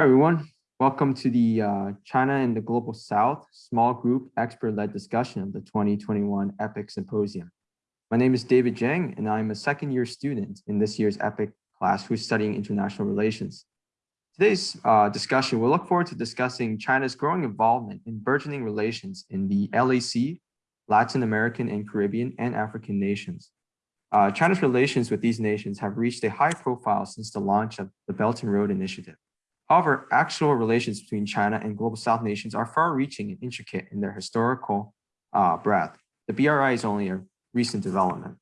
everyone. Welcome to the uh, China and the Global South small group expert-led discussion of the 2021 EPIC Symposium. My name is David Zhang, and I'm a second year student in this year's EPIC class who's studying international relations. Today's uh, discussion, we'll look forward to discussing China's growing involvement in burgeoning relations in the LAC, Latin American and Caribbean, and African nations. Uh, China's relations with these nations have reached a high profile since the launch of the Belt and Road Initiative. However, actual relations between China and global South nations are far-reaching and intricate in their historical uh, breadth. The BRI is only a recent development.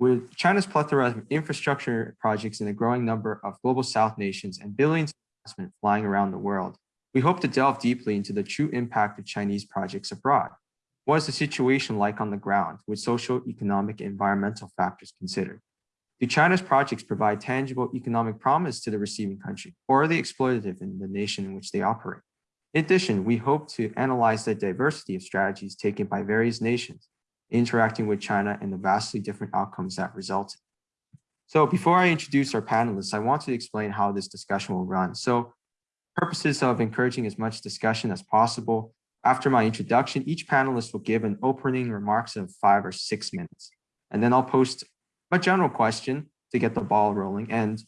With China's plethora of infrastructure projects and a growing number of global South nations and billions of investment flying around the world, we hope to delve deeply into the true impact of Chinese projects abroad. What is the situation like on the ground with social, economic, and environmental factors considered? Do China's projects provide tangible economic promise to the receiving country, or are they exploitative in the nation in which they operate? In addition, we hope to analyze the diversity of strategies taken by various nations interacting with China and the vastly different outcomes that resulted. So before I introduce our panelists, I want to explain how this discussion will run. So purposes of encouraging as much discussion as possible, after my introduction, each panelist will give an opening remarks of five or six minutes. And then I'll post a general question to get the ball rolling. And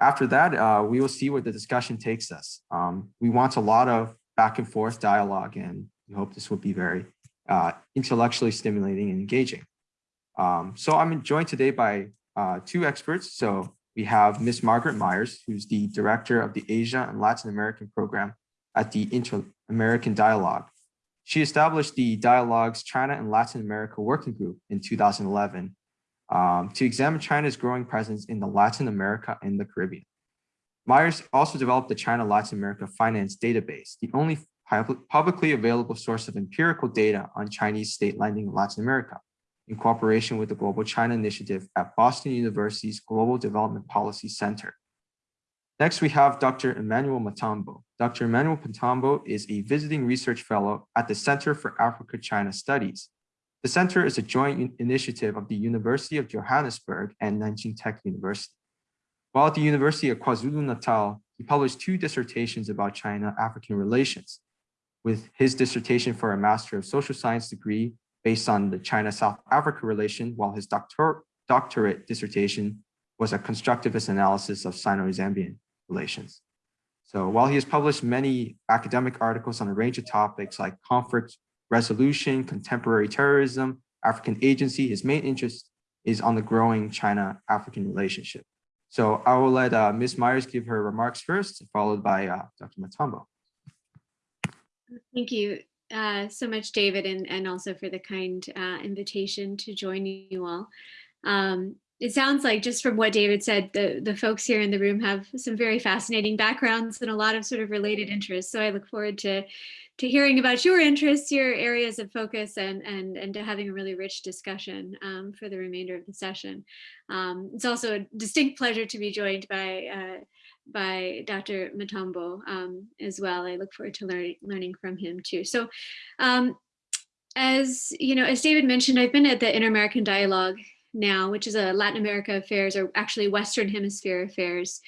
after that, uh, we will see where the discussion takes us. Um, we want a lot of back and forth dialogue, and we hope this will be very uh, intellectually stimulating and engaging. Um, so I'm joined today by uh, two experts. So we have Ms. Margaret Myers, who's the director of the Asia and Latin American program at the Inter-American Dialogue. She established the Dialogues China and Latin America Working Group in 2011 um, to examine China's growing presence in the Latin America and the Caribbean. Myers also developed the China Latin America Finance Database, the only publicly available source of empirical data on Chinese state lending in Latin America, in cooperation with the Global China Initiative at Boston University's Global Development Policy Center. Next, we have Dr. Emmanuel Matambo. Dr. Emmanuel Matambo is a visiting research fellow at the Center for Africa-China Studies the center is a joint initiative of the University of Johannesburg and Nanjing Tech University. While at the University of KwaZulu-Natal, he published two dissertations about China-African relations, with his dissertation for a Master of Social Science degree based on the China-South Africa relation, while his doctor doctorate dissertation was a constructivist analysis of Sino-Zambian relations. So while he has published many academic articles on a range of topics like conflict resolution, contemporary terrorism, African agency. His main interest is on the growing China-African relationship. So I will let uh, Ms. Myers give her remarks first, followed by uh, Dr. Matambo. Thank you uh, so much, David, and, and also for the kind uh, invitation to join you all. Um, it sounds like just from what David said, the, the folks here in the room have some very fascinating backgrounds and a lot of sort of related interests. So I look forward to to hearing about your interests, your areas of focus, and and and to having a really rich discussion um, for the remainder of the session. Um, it's also a distinct pleasure to be joined by uh, by Dr. Matambo um, as well. I look forward to learn, learning from him too. So, um, as you know, as David mentioned, I've been at the Inter-American Dialogue now, which is a Latin America affairs or actually Western Hemisphere affairs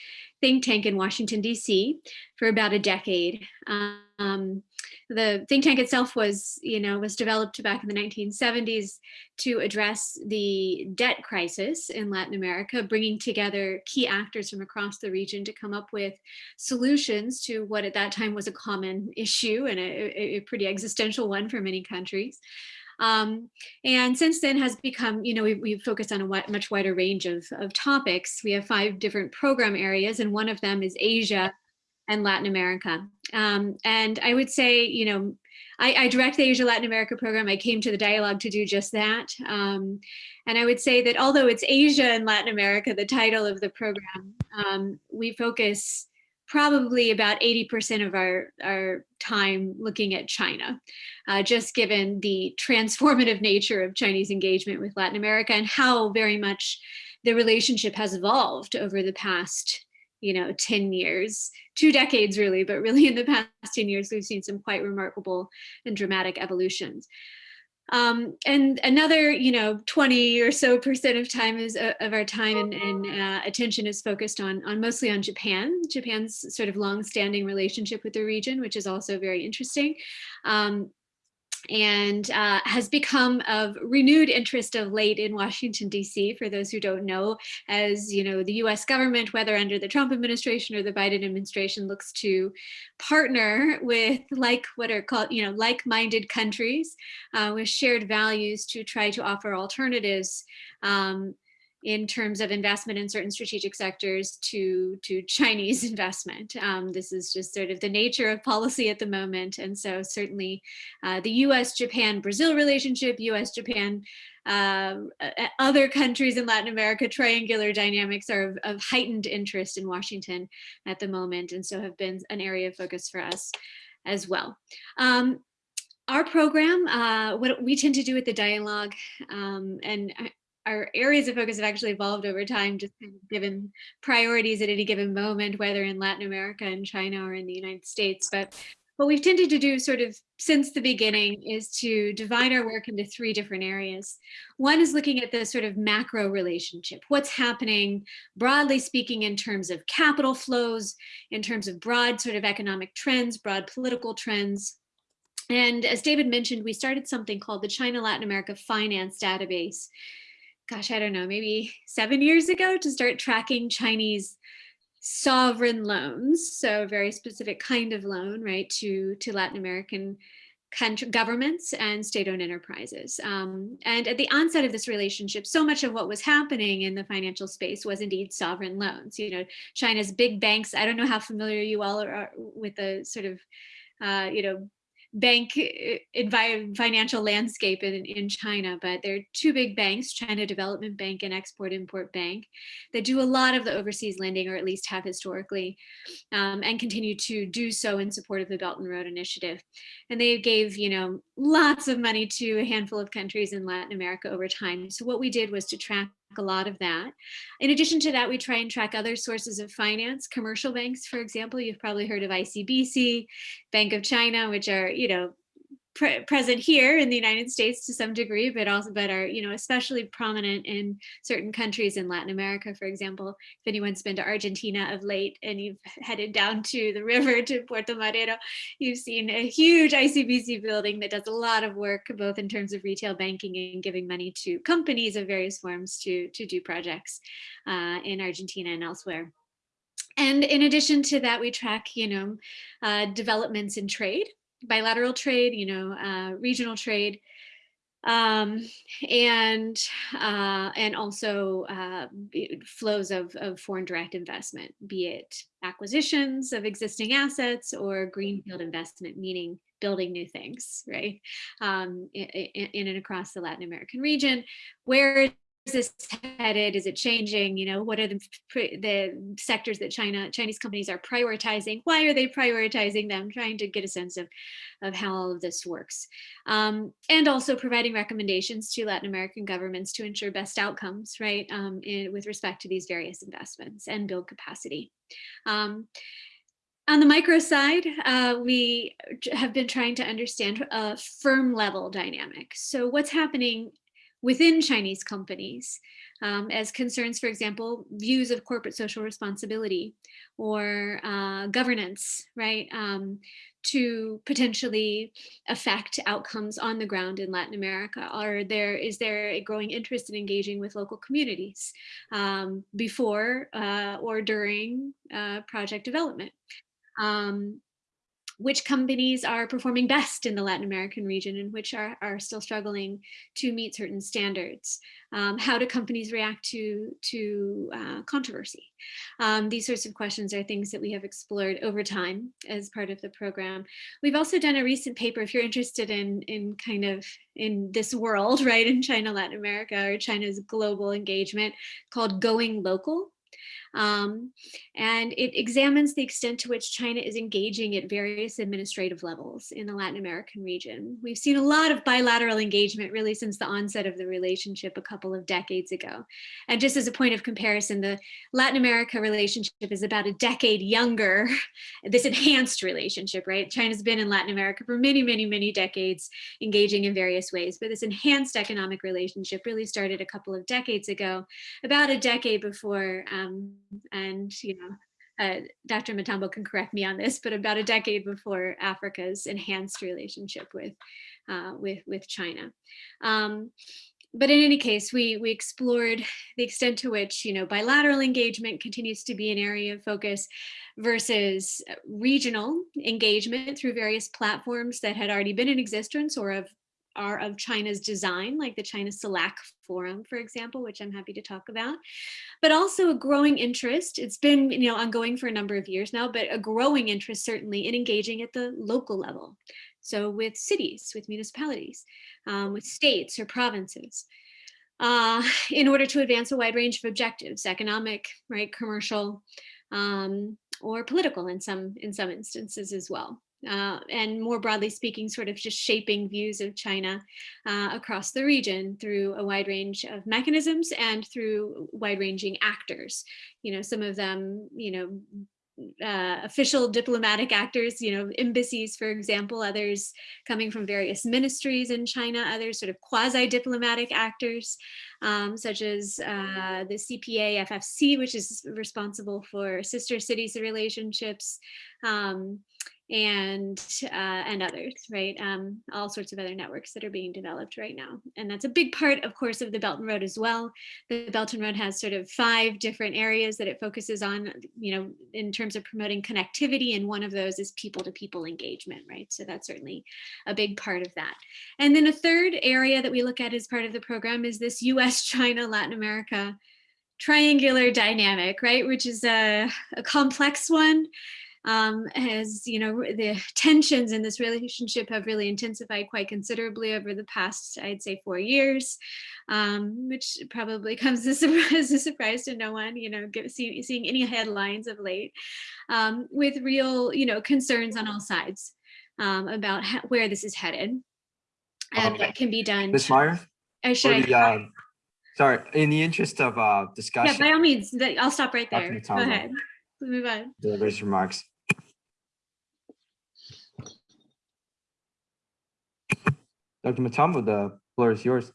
think tank in Washington, DC for about a decade. Um, the think tank itself was, you know, was developed back in the 1970s to address the debt crisis in Latin America, bringing together key actors from across the region to come up with solutions to what at that time was a common issue and a, a pretty existential one for many countries. Um, and since then has become, you know, we've, we've focused on a much wider range of, of topics. We have five different program areas and one of them is Asia and Latin America. Um, and I would say, you know, I, I, direct the Asia Latin America program. I came to the dialogue to do just that. Um, and I would say that although it's Asia and Latin America, the title of the program, um, we focus probably about 80% of our, our time looking at China, uh, just given the transformative nature of Chinese engagement with Latin America and how very much the relationship has evolved over the past you know 10 years two decades really but really in the past 10 years we've seen some quite remarkable and dramatic evolutions Um, and another, you know, 20 or so percent of time is uh, of our time and, and uh, attention is focused on, on mostly on Japan, Japan's sort of long-standing relationship with the region, which is also very interesting. Um, and uh, has become of renewed interest of late in Washington, D.C. For those who don't know, as you know, the U.S. government, whether under the Trump administration or the Biden administration, looks to partner with like what are called, you know, like-minded countries uh, with shared values to try to offer alternatives um, in terms of investment in certain strategic sectors to, to Chinese investment. Um, this is just sort of the nature of policy at the moment. And so certainly uh, the US, Japan, Brazil relationship, US, Japan, uh, other countries in Latin America, triangular dynamics are of, of, heightened interest in Washington at the moment. And so have been an area of focus for us as well. Um, our program, uh, what we tend to do with the dialogue, um, and our areas of focus have actually evolved over time, just kind of given priorities at any given moment, whether in Latin America and China or in the United States. But what we've tended to do sort of since the beginning is to divide our work into three different areas. One is looking at the sort of macro relationship, what's happening broadly speaking in terms of capital flows, in terms of broad sort of economic trends, broad political trends, and as David mentioned, we started something called the China Latin America Finance Database gosh, I don't know, maybe seven years ago to start tracking Chinese sovereign loans. So very specific kind of loan, right, to, to Latin American country, governments and state-owned enterprises. Um, and at the onset of this relationship, so much of what was happening in the financial space was indeed sovereign loans. You know, China's big banks, I don't know how familiar you all are with the sort of, uh, you know, bank uh, financial landscape in, in China, but there are two big banks, China Development Bank and Export Import Bank, that do a lot of the overseas lending, or at least have historically, um, and continue to do so in support of the Belt and Road Initiative. And they gave, you know, lots of money to a handful of countries in Latin America over time. So what we did was to track a lot of that. In addition to that, we try and track other sources of finance, commercial banks, for example, you've probably heard of ICBC, Bank of China, which are, you know, pre present here in the United States to some degree, but also but are you know especially prominent in certain countries in Latin America, for example. If anyone's been to Argentina of late and you've headed down to the river to Puerto Madero, you've seen a huge ICBC building that does a lot of work both in terms of retail banking and giving money to companies of various forms to to do projects uh, in Argentina and elsewhere. And in addition to that, we track, you know, uh, developments in trade bilateral trade, you know, uh, regional trade, um, and uh, and also uh, flows of, of foreign direct investment, be it acquisitions of existing assets or greenfield investment, meaning building new things, right, um, in, in, and across the Latin American region, where this headed? Is it changing? You know, what are the the sectors that China Chinese companies are prioritizing? Why are they prioritizing them? Trying to get a sense of of how all of this works, um, and also providing recommendations to Latin American governments to ensure best outcomes, right, um, in, with respect to these various investments and build capacity. Um, on the micro side, uh, we have been trying to understand a firm level dynamic. So what's happening within Chinese companies um, as concerns, for example, views of corporate social responsibility or uh, governance, right, um, to potentially affect outcomes on the ground in Latin America? Are there, is there a growing interest in engaging with local communities um, before uh, or during uh, project development? Um, which companies are performing best in the Latin American region and which are, are still struggling to meet certain standards. Um, how do companies react to, to uh, controversy? Um, these sorts of questions are things that we have explored over time as part of the program. We've also done a recent paper, if you're interested in, in kind of in this world, right, in China, Latin America, or China's global engagement called Going Local Um, and it examines the extent to which China is engaging at various administrative levels in the Latin American region. We've seen a lot of bilateral engagement really since the onset of the relationship a couple of decades ago. And just as a point of comparison, the Latin America relationship is about a decade younger, this enhanced relationship, right? China's been in Latin America for many, many, many decades, engaging in various ways, but this enhanced economic relationship really started a couple of decades ago, about a decade before um, and you know, uh, Dr. Matambo can correct me on this, but about a decade before Africa's enhanced relationship with, uh, with, with China. Um, but in any case, we, we explored the extent to which, you know, bilateral engagement continues to be an area of focus versus regional engagement through various platforms that had already been in existence or of are of China's design, like the China CELAC Forum, for example, which I'm happy to talk about, but also a growing interest. It's been you know ongoing for a number of years now, but a growing interest certainly in engaging at the local level. So with cities, with municipalities, um, with states or provinces, uh, in order to advance a wide range of objectives, economic, right, commercial, um, or political in some in some instances as well uh, and more broadly speaking, sort of just shaping views of China uh, across the region through a wide range of mechanisms and through wide ranging actors. You know, some of them, you know, uh, official diplomatic actors, you know, embassies, for example, others coming from various ministries in China, others sort of quasi-diplomatic actors, um, such as uh, the CPAFFC, which is responsible for sister cities relationships, um, and uh, and others, right? Um, all sorts of other networks that are being developed right now. And that's a big part, of course, of the Belt and Road as well. The Belt and Road has sort of five different areas that it focuses on, you know, in terms of promoting connectivity. And one of those is people-to-people -people engagement, right? So that's certainly a big part of that. And then a third area that we look at as part of the program is this US, China, Latin America triangular dynamic, right? Which is a, a complex one um, as you know, the tensions in this relationship have really intensified quite considerably over the past, I'd say, four years, um, which probably comes as a, surprise to no one, you know, get, see, seeing any headlines of late, um, with real, you know, concerns on all sides um, about where this is headed and what can be done. Ms. Meyer? Uh, should the, uh, sorry, in the interest of uh, discussion. Yeah, by all means, I'll stop right there. Go ahead. move on. Delivers remarks. Dr. Matambo, the floor is yours.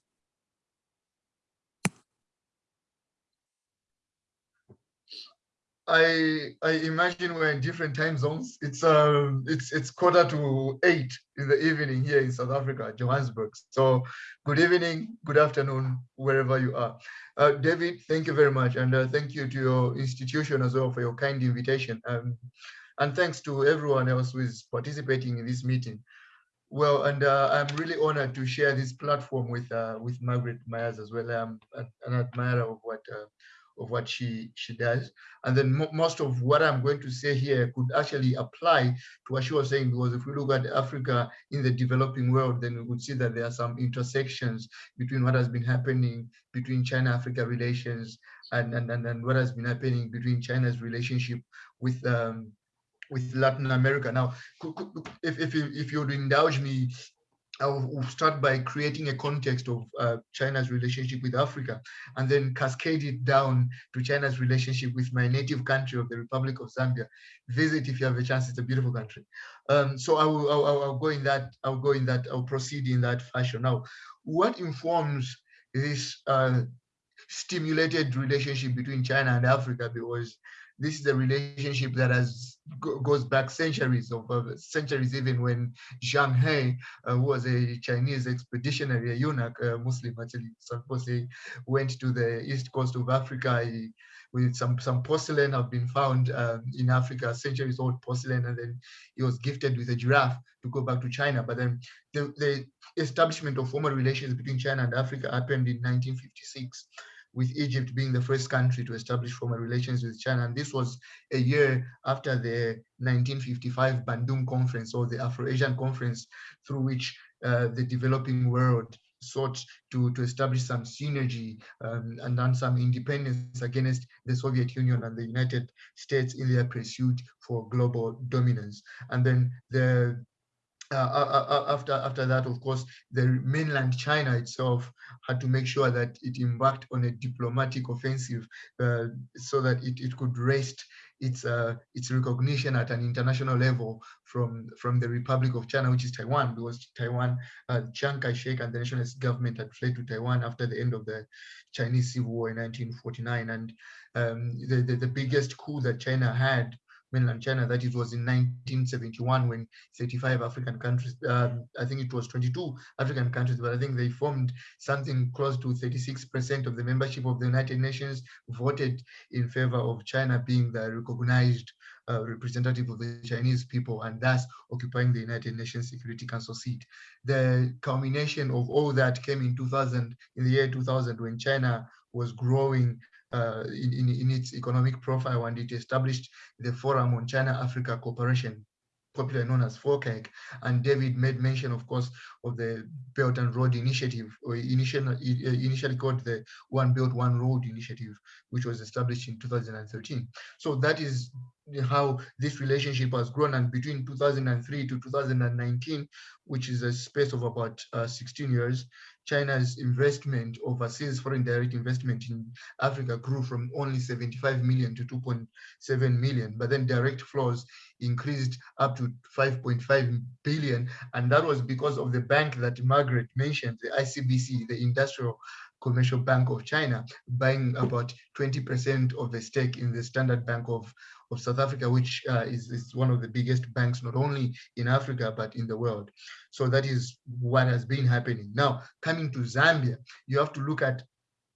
I I imagine we're in different time zones. It's um it's it's quarter to eight in the evening here in South Africa, Johannesburg. So good evening, good afternoon, wherever you are. Uh, David, thank you very much, and uh, thank you to your institution as well for your kind invitation. Um, and thanks to everyone else who is participating in this meeting. Well, and uh, I'm really honored to share this platform with uh, with Margaret Myers as well. I'm an admirer of what uh, of what she she does, and then mo most of what I'm going to say here could actually apply to what she was saying. Because if we look at Africa in the developing world, then we would see that there are some intersections between what has been happening between China-Africa relations and, and and and what has been happening between China's relationship with um, with Latin America. Now, if, if, you, if you would indulge me, I'll start by creating a context of uh, China's relationship with Africa and then cascade it down to China's relationship with my native country of the Republic of Zambia. Visit if you have a chance, it's a beautiful country. Um, so I will, I'll, I'll, go in that, I'll go in that, I'll proceed in that fashion. Now, what informs this uh, stimulated relationship between China and Africa? Because this is a relationship that has goes back centuries of centuries even when Zheng He, uh, was a Chinese expeditionary, a eunuch, Muslim actually, supposedly went to the east coast of Africa. He, with some some porcelain have been found um, in Africa, centuries old porcelain, and then he was gifted with a giraffe to go back to China. But then the, the establishment of formal relations between China and Africa happened in 1956 with Egypt being the first country to establish formal relations with China. And this was a year after the 1955 Bandung Conference or the Afro-Asian Conference through which uh, the developing world sought to, to establish some synergy um, and then some independence against the Soviet Union and the United States in their pursuit for global dominance. And then the uh, after after that, of course, the mainland China itself had to make sure that it embarked on a diplomatic offensive uh, so that it, it could wrest its uh, its recognition at an international level from from the Republic of China, which is Taiwan, because Taiwan, uh, Chiang Kai-shek and the nationalist government had fled to Taiwan after the end of the Chinese Civil War in 1949, and um, the, the the biggest coup that China had mainland China, that it was in 1971 when 35 African countries, um, I think it was 22 African countries, but I think they formed something close to 36% of the membership of the United Nations voted in favor of China being the recognized uh, representative of the Chinese people and thus occupying the United Nations Security Council seat. The culmination of all that came in 2000, in the year 2000, when China was growing uh, in, in, in, its economic profile and it established the Forum on China-Africa Cooperation, popularly known as FOCAC. And David made mention, of course, of the Belt and Road Initiative, or initially, initially called the One Belt, One Road Initiative, which was established in 2013. So that is how this relationship has grown and between 2003 to 2019 which is a space of about uh, 16 years China's investment overseas foreign direct investment in Africa grew from only 75 million to 2.7 million, but then direct flows increased up to 5.5 billion. And that was because of the bank that Margaret mentioned, the ICBC, the Industrial Commercial Bank of China, buying about 20% of the stake in the Standard Bank of, of South Africa, which uh, is, is one of the biggest banks, not only in Africa, but in the world. So that is what has been happening. Now, coming to Zambia, you have to look at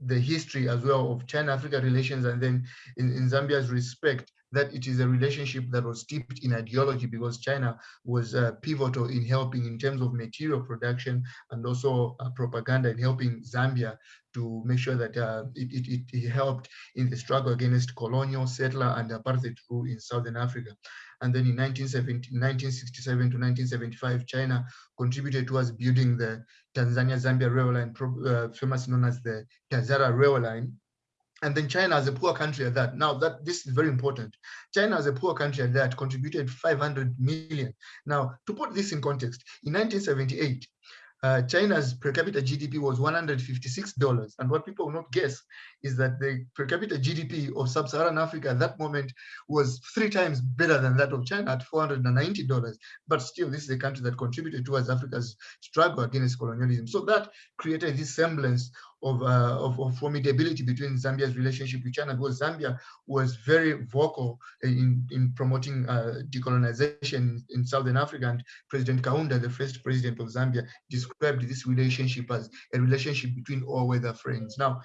the history as well of China-Africa relations and then in, in Zambia's respect that it is a relationship that was steeped in ideology because China was uh, pivotal in helping in terms of material production and also uh, propaganda in helping Zambia to make sure that uh, it, it, it, helped in the struggle against colonial, settler, and apartheid rule in Southern Africa. And then in 1967 to 1975, China contributed towards building the Tanzania-Zambia rail line, uh, famous known as the Tazara rail line, and then China as a poor country at that. Now that this is very important. China as a poor country at that contributed 500 million. Now to put this in context, in 1978, uh, China's per capita GDP was $156. And what people will not guess is that the per capita GDP of sub-Saharan Africa at that moment was three times better than that of China at $490. But still, this is a country that contributed towards Africa's struggle against colonialism. So that created this semblance of, uh, of, of, formidability between Zambia's relationship with China because Zambia was very vocal in, in promoting uh, decolonization in Southern Africa and President Kaunda, the first president of Zambia, described this relationship as a relationship between all-weather friends. Now,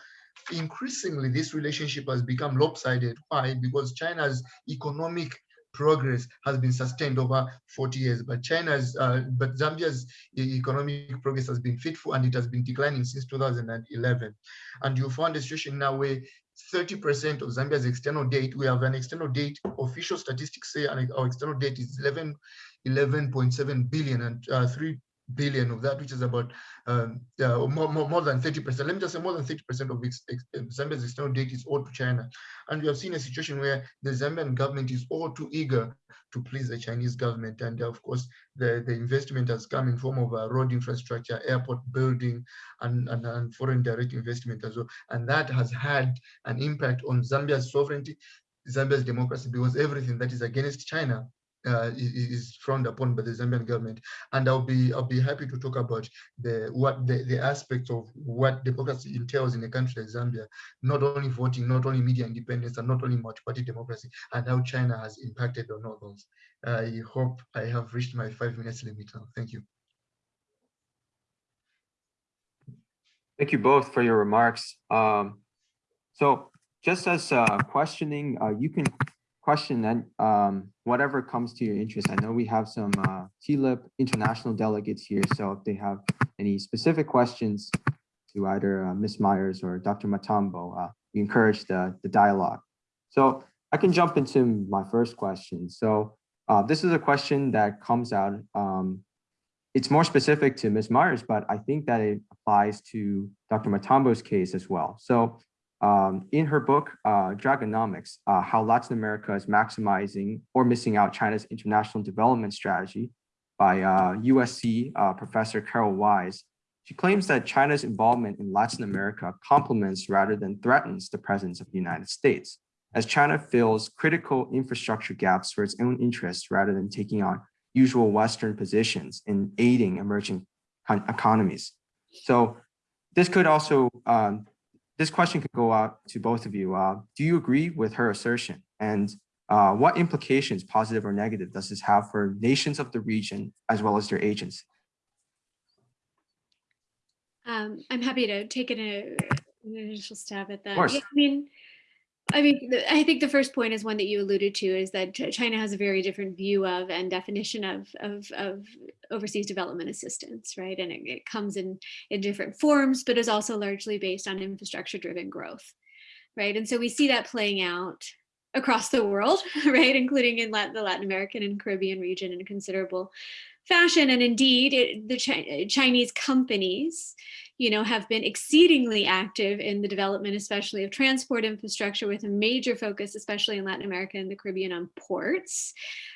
increasingly this relationship has become lopsided. Why? Because China's economic progress has been sustained over 40 years, but China's, uh, but Zambia's economic progress has been fitful and it has been declining since 2011. And you find a situation now where 30% of Zambia's external debt, we have an external debt, official statistics say our external debt is 11, 11.7 billion and uh, 3 billion of that, which is about um, more, more, more than 30%. Let me just say more than 30% of ex, Zambia's external debt is owed to China. And we have seen a situation where the Zambian government is all too eager to please the Chinese government. And of course, the, the investment has come in form of uh, road infrastructure, airport building, and, and, and foreign direct investment as well. And that has had an impact on Zambia's sovereignty, Zambia's democracy, because everything that is against China uh, is frowned upon by the Zambian government. And I'll be I'll be happy to talk about the what the, the aspects of what democracy entails in a country like Zambia, not only voting, not only media independence, and not only multi-party democracy, and how China has impacted on all those. I hope I have reached my five minutes limit now. Thank you. Thank you both for your remarks. Um, so just as uh, questioning, uh, you can question and um, whatever comes to your interest. I know we have some uh, TLIP international delegates here, so if they have any specific questions to either uh, Ms. Myers or Dr. Matambo, uh, we encourage the, the dialogue. So I can jump into my first question. So uh, this is a question that comes out. Um, it's more specific to Ms. Myers, but I think that it applies to Dr. Matambo's case as well. So um, in her book, uh, Dragonomics, uh, how Latin America is maximizing or missing out China's international development strategy by uh, USC uh, professor Carol Wise, she claims that China's involvement in Latin America complements rather than threatens the presence of the United States, as China fills critical infrastructure gaps for its own interests rather than taking on usual Western positions in aiding emerging economies. So this could also, um, this question could go out to both of you. Uh, do you agree with her assertion? And uh, what implications, positive or negative, does this have for nations of the region as well as their agents? Um, I'm happy to take an, an initial stab at that. Of course. Yeah, I mean, I mean, I think the first point is one that you alluded to is that China has a very different view of and definition of of, of overseas development assistance, right? And it, it comes in in different forms, but is also largely based on infrastructure driven growth, right? And so we see that playing out across the world, right, including in Latin, the Latin American and Caribbean region in considerable fashion. And indeed, it, the Chi- Chinese companies you know, have been exceedingly active in the development, especially of transport infrastructure with a major focus, especially in Latin America and the Caribbean on ports,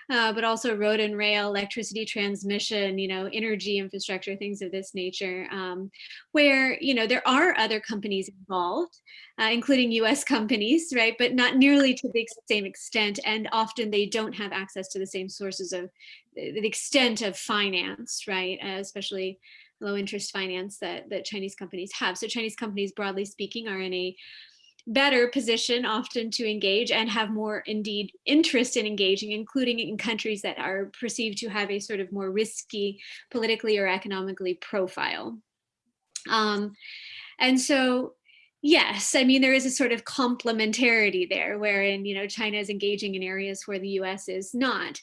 uh, but also road and rail, electricity transmission, you know, energy infrastructure, things of this nature, um, where, you know, there are other companies involved, uh, including US companies, right, but not nearly to the same extent. And often they don't have access to the same sources of the extent of finance, right, uh, especially low interest finance that, that Chinese companies have. So Chinese companies, broadly speaking, are in a better position often to engage and have more indeed interest in engaging, including in countries that are perceived to have a sort of more risky politically or economically profile. Um, and so Yes, I mean there is a sort of complementarity there, wherein you know China is engaging in areas where the U.S. is not.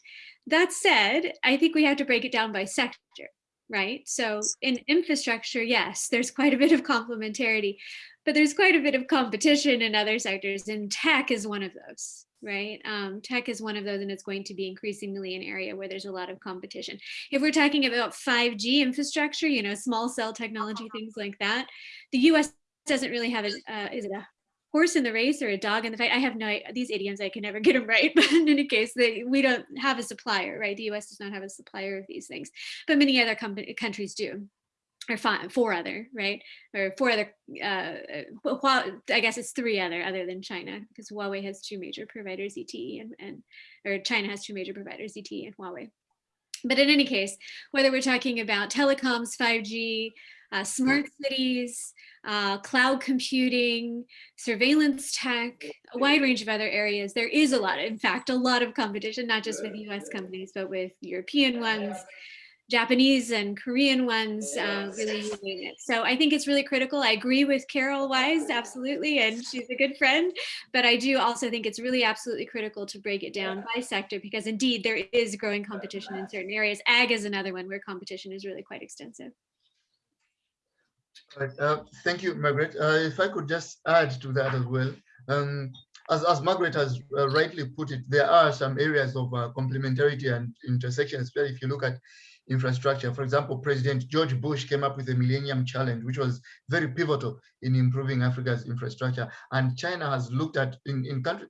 That said, I think we have to break it down by sector right? So in infrastructure, yes, there's quite a bit of complementarity, but there's quite a bit of competition in other sectors and tech is one of those, right? Um, tech is one of those and it's going to be increasingly an area where there's a lot of competition. If we're talking about 5G infrastructure, you know, small cell technology, things like that, the US doesn't really have a, uh, is it a horse in the race or a dog in the fight. I have no these idioms. I can never get them right. But in any case, they, we don't have a supplier, right? The U.S. does not have a supplier of these things, but many other countries do. Or five, four other, right? Or four other, uh, well, I guess it's three other, other than China, because Huawei has two major providers, ZTE and, and or China has two major providers, ZTE and Huawei. But in any case, whether we're talking about telecoms, 5G, uh, smart cities, uh, cloud computing, surveillance tech, a wide range of other areas. There is a lot, in fact, a lot of competition, not just with US companies, but with European ones, Japanese and Korean ones, uh, really using it. So I think it's really critical. I agree with Carol Wise, absolutely, and she's a good friend. But I do also think it's really absolutely critical to break it down by sector because indeed there is growing competition in certain areas. Ag is another one where competition is really quite extensive. Right. Uh, thank you, Margaret. Uh, if I could just add to that as well. Um, as, as Margaret has uh, rightly put it, there are some areas of uh, complementarity and intersection, especially if you look at infrastructure. For example, President George Bush came up with the Millennium Challenge, which was very pivotal in improving Africa's infrastructure. And China has looked at, in, in country,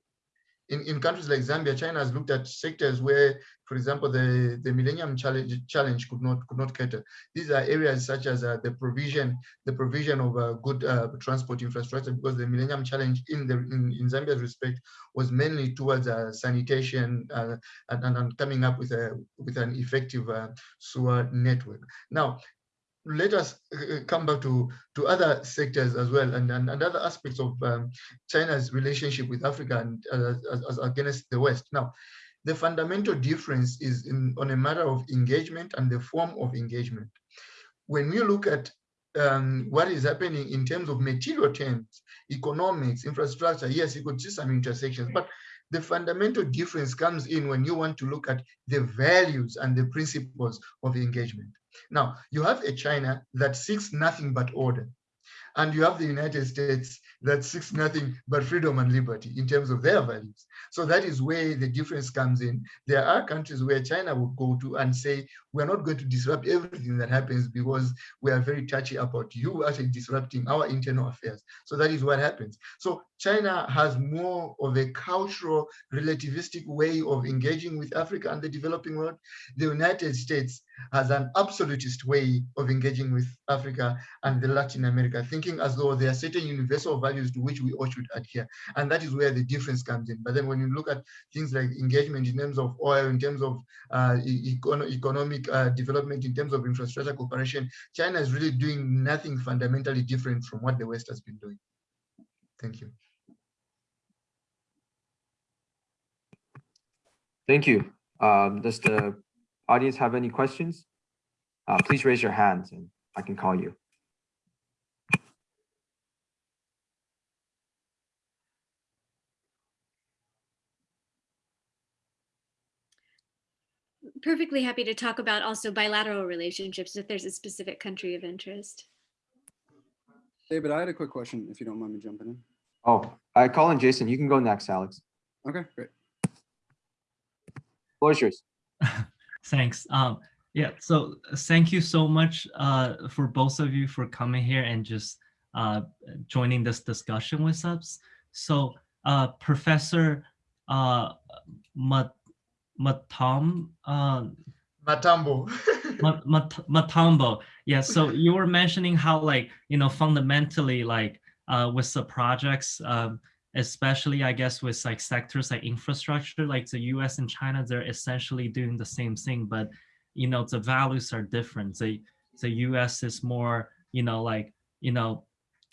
in, in countries like Zambia, China has looked at sectors where, for example, the, the Millennium Challenge, challenge could not could not cater. These are areas such as uh, the provision the provision of uh, good uh, transport infrastructure, because the Millennium Challenge in the in, in Zambia's respect was mainly towards uh, sanitation uh, and, and, coming up with a with an effective uh, sewer network. Now, let us uh, come back to, to other sectors as well and, and, and other aspects of um, China's relationship with Africa and uh, as, as against the West. Now, the fundamental difference is in, on a matter of engagement and the form of engagement. When we look at um, what is happening in terms of material terms, economics, infrastructure, yes, you could see some intersections, but the fundamental difference comes in when you want to look at the values and the principles of engagement. Now, you have a China that seeks nothing but order. and you have the United States that seeks nothing but freedom and liberty in terms of their values. So that is where the difference comes in. There are countries where China would go to and say, we're not going to disrupt everything that happens because we are very touchy about you actually disrupting our internal affairs. So that is what happens. So China has more of a cultural relativistic way of engaging with Africa and the developing world. The United States has an absolutist way of engaging with Africa and the Latin America, thinking as though there are certain universal values to which we all should adhere. And that is where the difference comes in. But then when you look at things like engagement in terms of oil, in terms of uh, economic uh, development, in terms of infrastructure cooperation, China is really doing nothing fundamentally different from what the West has been doing. Thank you. Thank you. Um, does the audience have any questions? Uh, please raise your hands and I can call you. Perfectly happy to talk about also bilateral relationships if there's a specific country of interest. David, I had a quick question, if you don't mind me jumping in. Oh, I call in Jason. You can go next, Alex. Okay, great. Floor is yours. Thanks. Um, yeah, so thank you so much uh, for both of you for coming here and just uh, joining this discussion with us. So uh, Professor uh, Mat Matam, uh, Matambo. Mat Mat Matambo. Yeah, so you were mentioning how like, you know, fundamentally like uh, with the projects, um, especially I guess with like sectors like infrastructure, like the US and China, they're essentially doing the same thing, but you know, the values are different. The, the US is more, you know, like, you know,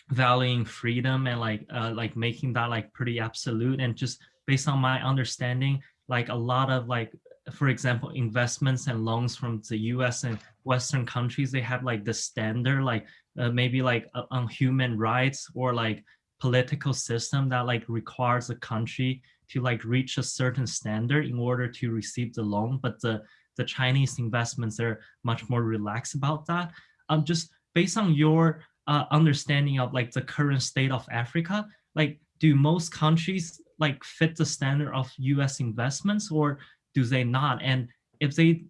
valuing freedom and like, uh, like making that like pretty absolute and just based on my understanding, like a lot of like, for example, investments and loans from the US and Western countries, they have like the standard, like uh, maybe like uh, on human rights or like political system that like requires a country to like reach a certain standard in order to receive the loan. But the, the Chinese investments are much more relaxed about that. Um, just based on your uh, understanding of like the current state of Africa, like do most countries like fit the standard of US investments or do they not? And if they,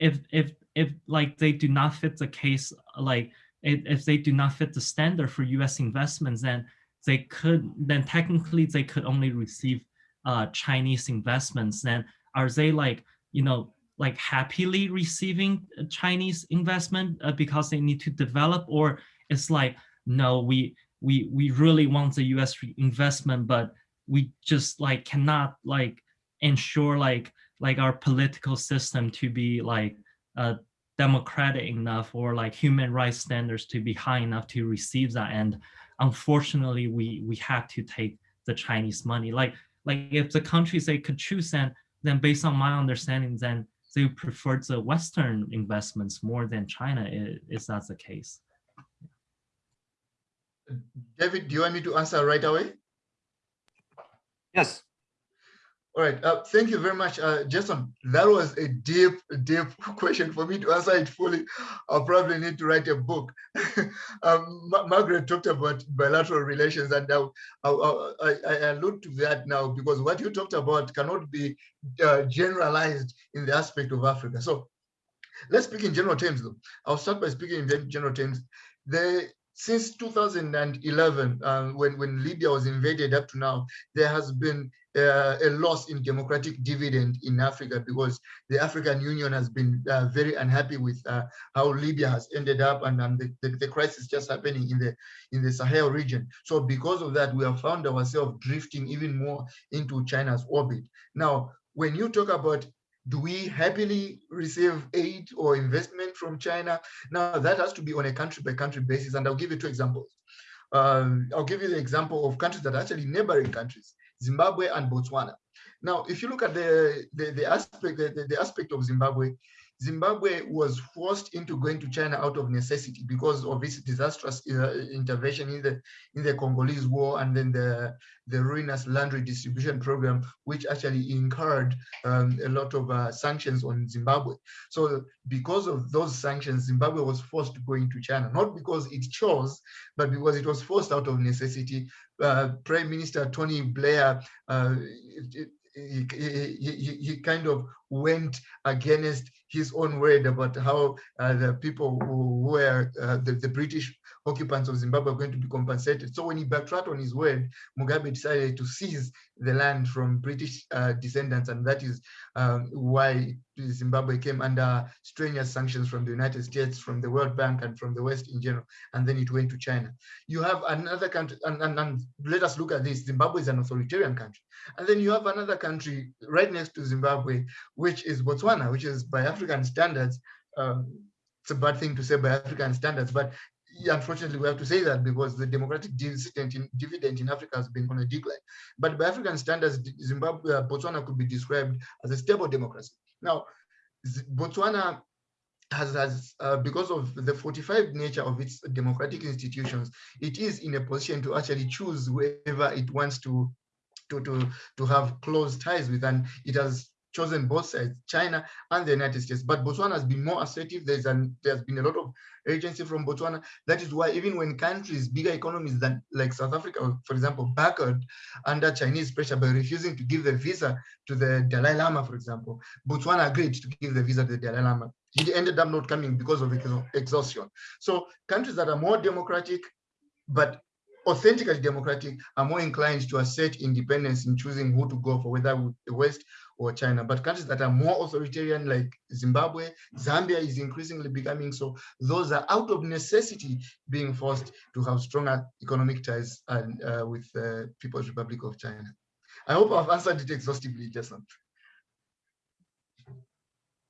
if, if, if like they do not fit the case, like if, if they do not fit the standard for US investments, then they could then technically they could only receive uh, Chinese investments. Then are they like you know like happily receiving Chinese investment uh, because they need to develop, or it's like no, we we we really want the U.S. investment, but we just like cannot like ensure like like our political system to be like uh, democratic enough or like human rights standards to be high enough to receive that and unfortunately, we we have to take the Chinese money. Like like if the countries they could choose, then then based on my understanding, then they prefer the Western investments more than China. Is, is that the case? David, do you want me to answer right away? Yes. All right, uh, thank you very much, uh, Jason. That was a deep, deep question for me to answer it fully. I'll probably need to write a book. um, Ma Margaret talked about bilateral relations, and I, I, I, I, allude to that now because what you talked about cannot be uh, generalized in the aspect of Africa. So let's speak in general terms, though. I'll start by speaking in general terms. The since 2011, uh, when, when Libya was invaded up to now, there has been uh, a loss in democratic dividend in Africa because the African Union has been uh, very unhappy with uh, how Libya has ended up and, and the, the, the, crisis just happening in the in the Sahel region. So because of that, we have found ourselves drifting even more into China's orbit. Now, when you talk about do we happily receive aid or investment from China? Now that has to be on a country by country basis. And I'll give you two examples. Um, I'll give you the example of countries that are actually neighboring countries. Zimbabwe and Botswana. Now, if you look at the, the, the aspect the, the aspect of Zimbabwe, Zimbabwe was forced into going to China out of necessity because of its disastrous uh, intervention in the in the Congolese War and then the the ruinous land redistribution program, which actually incurred um, a lot of uh, sanctions on Zimbabwe. So because of those sanctions, Zimbabwe was forced to go into China, not because it chose, but because it was forced out of necessity. Uh, Prime Minister Tony Blair uh, he, he, he, kind of went against his own word about how uh, the people who were uh, the, the British occupants of Zimbabwe are going to be compensated. So when he backtracked on his word, Mugabe decided to seize the land from British uh, descendants, and that is um, why Zimbabwe came under strenuous sanctions from the United States, from the World Bank, and from the West in general, and then it went to China. You have another country, and, and, and let us look at this, Zimbabwe is an authoritarian country. And then you have another country right next to Zimbabwe, which is Botswana, which is by African standards, um, it's a bad thing to say by African standards, but unfortunately, we have to say that because the democratic dividend in, Africa has been on a decline. But by African standards, Zimbabwe, uh, Botswana could be described as a stable democracy. Now, Botswana has, has uh, because of the 45 nature of its democratic institutions, it is in a position to actually choose whoever it wants to to to to have close ties with, and it has chosen both sides, China and the United States. But Botswana has been more assertive. There's an, there's been a lot of agency from Botswana. That is why even when countries, bigger economies than like South Africa, for example, backward under Chinese pressure by refusing to give the visa to the Dalai Lama, for example, Botswana agreed to give the visa to the Dalai Lama. He ended up not coming because of exhaustion. So countries that are more democratic, but authentically democratic are more inclined to assert independence in choosing who to go for, whether the West or China. But countries that are more authoritarian, like Zimbabwe, Zambia is increasingly becoming so. Those are out of necessity being forced to have stronger economic ties and, uh, with the uh, People's Republic of China. I hope I've answered it exhaustively, Jason.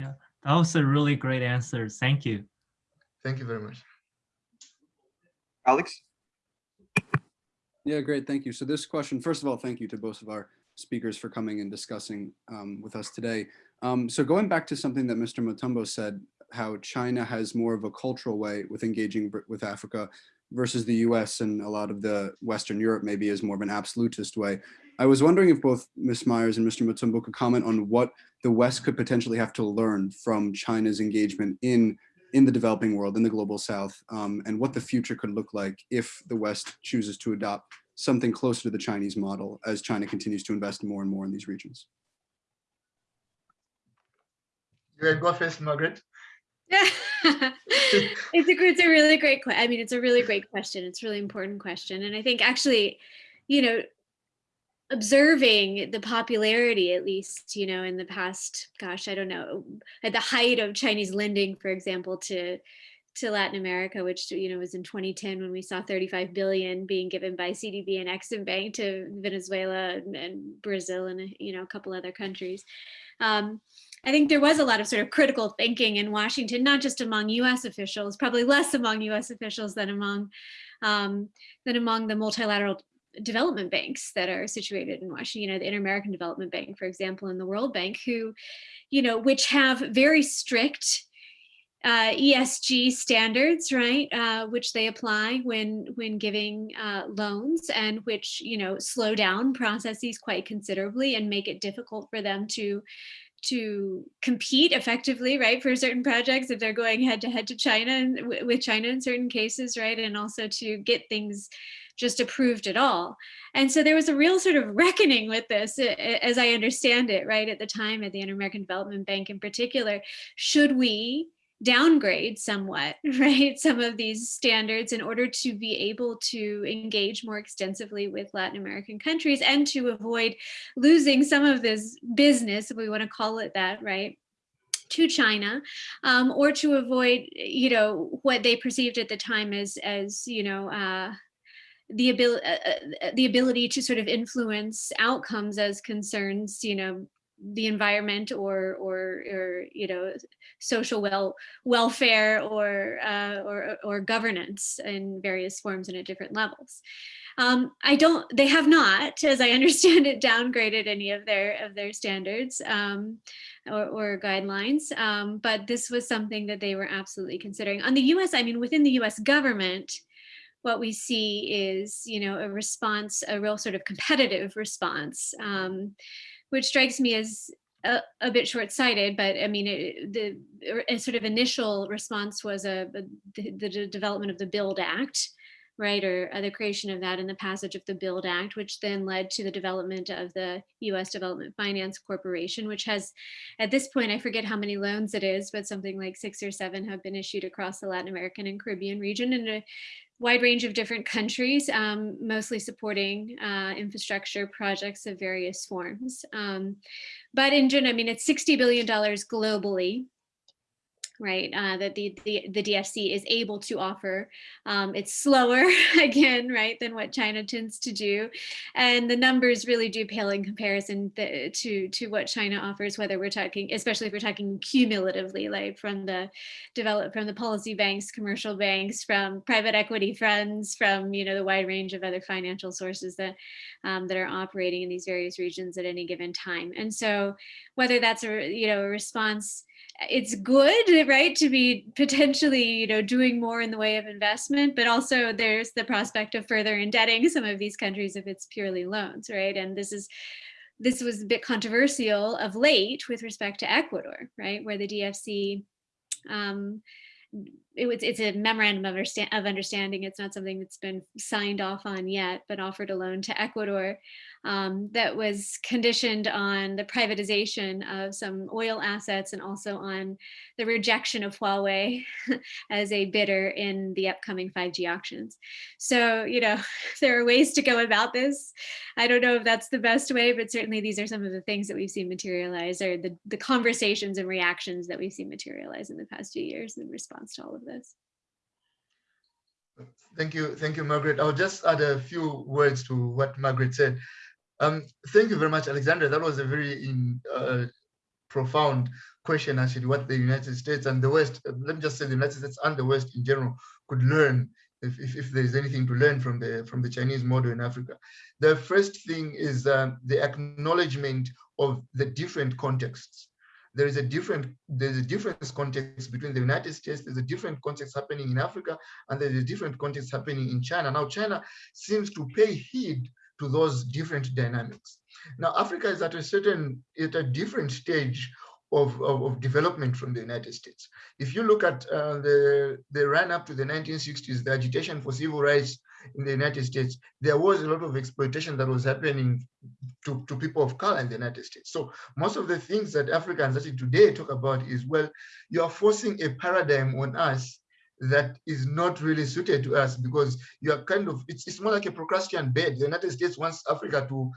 Yeah, that was a really great answer. Thank you. Thank you very much. Alex? Yeah, great. Thank you. So this question, first of all, thank you to both of our speakers for coming and discussing um, with us today. Um, so going back to something that Mr. Matambo said, how China has more of a cultural way with engaging with Africa versus the US and a lot of the Western Europe maybe is more of an absolutist way. I was wondering if both Ms. Myers and Mr. Matambo could comment on what the West could potentially have to learn from China's engagement in in the developing world, in the global south, um, and what the future could look like if the West chooses to adopt something closer to the Chinese model as China continues to invest more and more in these regions? You go first, Margaret. it's a it's a really great I mean it's a really great question. It's a really important question, and I think actually, you know, observing the popularity at least you know in the past gosh i don't know at the height of chinese lending for example to to Latin America, which you know was in 2010 when we saw 35 billion being given by CDB and Exim Bank to Venezuela and, and, Brazil and you know a couple other countries. Um, I think there was a lot of sort of critical thinking in Washington, not just among U.S. officials, probably less among U.S. officials than among um, than among the multilateral development banks that are situated in Washington, you know, the Inter-American Development Bank, for example, and the World Bank, who, you know, which have very strict uh, ESG standards, right, uh, which they apply when when giving uh, loans, and which you know slow down processes quite considerably and make it difficult for them to to compete effectively, right, for certain projects if they're going head to head to China and with China in certain cases, right, and also to get things just approved at all. And so there was a real sort of reckoning with this, as I understand it, right, at the time at the Inter-American Development Bank in particular. Should we downgrade somewhat, right, some of these standards in order to be able to engage more extensively with Latin American countries and to avoid losing some of this business, if we want to call it that, right, to China, um, or to avoid, you know, what they perceived at the time as, as you know, uh, the ability, uh, uh, the ability to sort of influence outcomes as concerns, you know, the environment or or or you know social well welfare or uh, or or governance in various forms and at different levels. Um, I don't, they have not, as I understand it, downgraded any of their of their standards um, or, or, guidelines. Um, but this was something that they were absolutely considering. On the US, I mean, within the US government, what we see is, you know, a response, a real sort of competitive response, um, which strikes me as a, a bit short-sighted, but I mean, it, the sort of initial response was a, a the, the, development of the Build Act, right, or uh, the creation of that and the passage of the Build Act, which then led to the development of the U.S. Development Finance Corporation, which has, at this point, I forget how many loans it is, but something like six or seven have been issued across the Latin American and Caribbean region, and a wide range of different countries, um, mostly supporting uh, infrastructure projects of various forms. Um, but in general, I mean, it's $60 billion globally right, uh, that the, the, the DFC is able to offer. Um, it's slower, again, right, than what China tends to do. And the numbers really do pale in comparison the, to, to what China offers, whether we're talking, especially if we're talking cumulatively, like from the develop, from the policy banks, commercial banks, from private equity funds, from, you know, the wide range of other financial sources that, um, that are operating in these various regions at any given time. And so whether that's a, you know, a response it's good, right, to be potentially, you know, doing more in the way of investment, but also there's the prospect of further indebting some of these countries if it's purely loans, right? And this is this was a bit controversial of late with respect to Ecuador, right, where the DFC um, it was, it's a memorandum of, understand, of understanding. It's not something that's been signed off on yet, but offered a loan to Ecuador um, that was conditioned on the privatization of some oil assets and also on the rejection of Huawei as a bidder in the upcoming 5G auctions. So, you know, there are ways to go about this. I don't know if that's the best way, but certainly these are some of the things that we've seen materialize or the, the conversations and reactions that we've seen materialize in the past few years in response to all of this. Thank you. Thank you, Margaret. I'll just add a few words to what Margaret said. Um, thank you very much, Alexandra. That was a very in, uh, profound question, actually, what the United States and the West, uh, let me just say the United States and the West in general could learn if, if, if there's anything to learn from the, from the Chinese model in Africa. The first thing is um, the acknowledgement of the different contexts there is a different there's a different context between the United States, there's a different context happening in Africa, and there's a different context happening in China. Now, China seems to pay heed to those different dynamics. Now, Africa is at a certain, at a different stage of, of, of, development from the United States. If you look at uh, the, the run up to the 1960s, the agitation for civil rights in the United States, there was a lot of exploitation that was happening to, to people of color in the United States. So most of the things that Africans actually today talk about is, well, you are forcing a paradigm on us that is not really suited to us because you are kind of, it's, it's more like a Procrustean bed. The United States wants Africa to,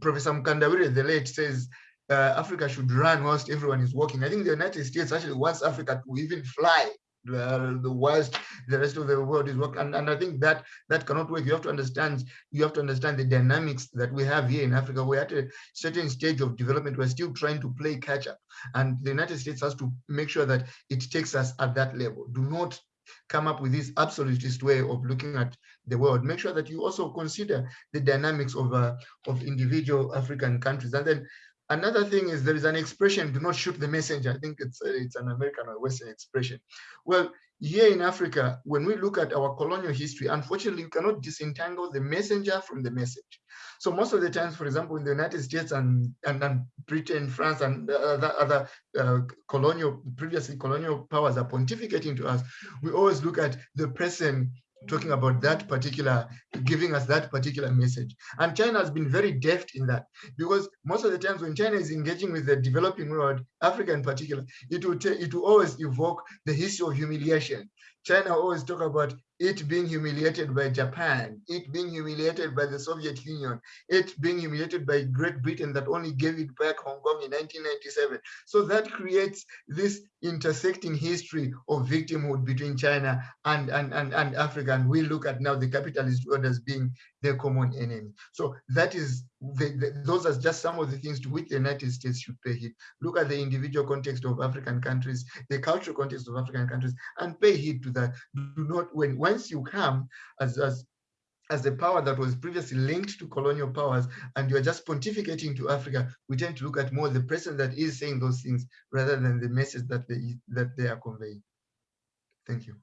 Professor Mkandawire, the late, says uh, Africa should run whilst everyone is walking. I think the United States actually wants Africa to even fly. The, the worst the rest of the world is working and, and i think that that cannot work. You have to understand you have to understand the dynamics that we have here in africa. We're at a certain stage of development. We're still trying to play catch up. And the united states has to make sure that it takes us at that level. Do not come up with this absolutist way of looking at the world make sure that you also consider the dynamics of uh, of individual african countries and then Another thing is there is an expression, do not shoot the messenger. I think it's, uh, it's an American or Western expression. Well, here in Africa, when we look at our colonial history, unfortunately, you cannot disentangle the messenger from the message. So most of the times, for example, in the United States and, and, and Britain, France, and other, other uh, colonial, previously colonial powers are pontificating to us, we always look at the person talking about that particular, giving us that particular message. And China has been very deft in that because most of the times when China is engaging with the developing world, Africa in particular, it will, it will always evoke the history of humiliation. China always talk about it being humiliated by Japan, it being humiliated by the Soviet Union, it being humiliated by Great Britain that only gave it back Hong Kong in 1997. So that creates this intersecting history of victimhood between China and, and, and, and Africa. And we look at now the capitalist world as being their common enemy. So that is, the, the, those are just some of the things to which the United States should pay heed. Look at the individual context of African countries, the cultural context of African countries, and pay heed to that. Do not, when once you come as, as as a power that was previously linked to colonial powers, and you're just pontificating to Africa, we tend to look at more the person that is saying those things rather than the message that they that they are conveying. Thank you.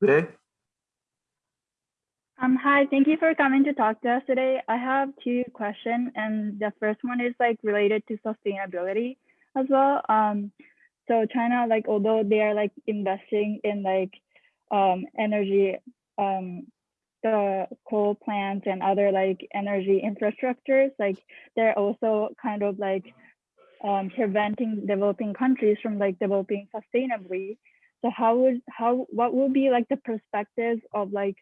Ray? Um, hi, thank you for coming to talk to us today. I have two questions, and the first one is like related to sustainability as well. Um, so China, like, although they are like investing in like um, energy, um, the coal plants and other like energy infrastructures, like they're also kind of like um, preventing developing countries from like developing sustainably. So how would how what would be like the perspectives of like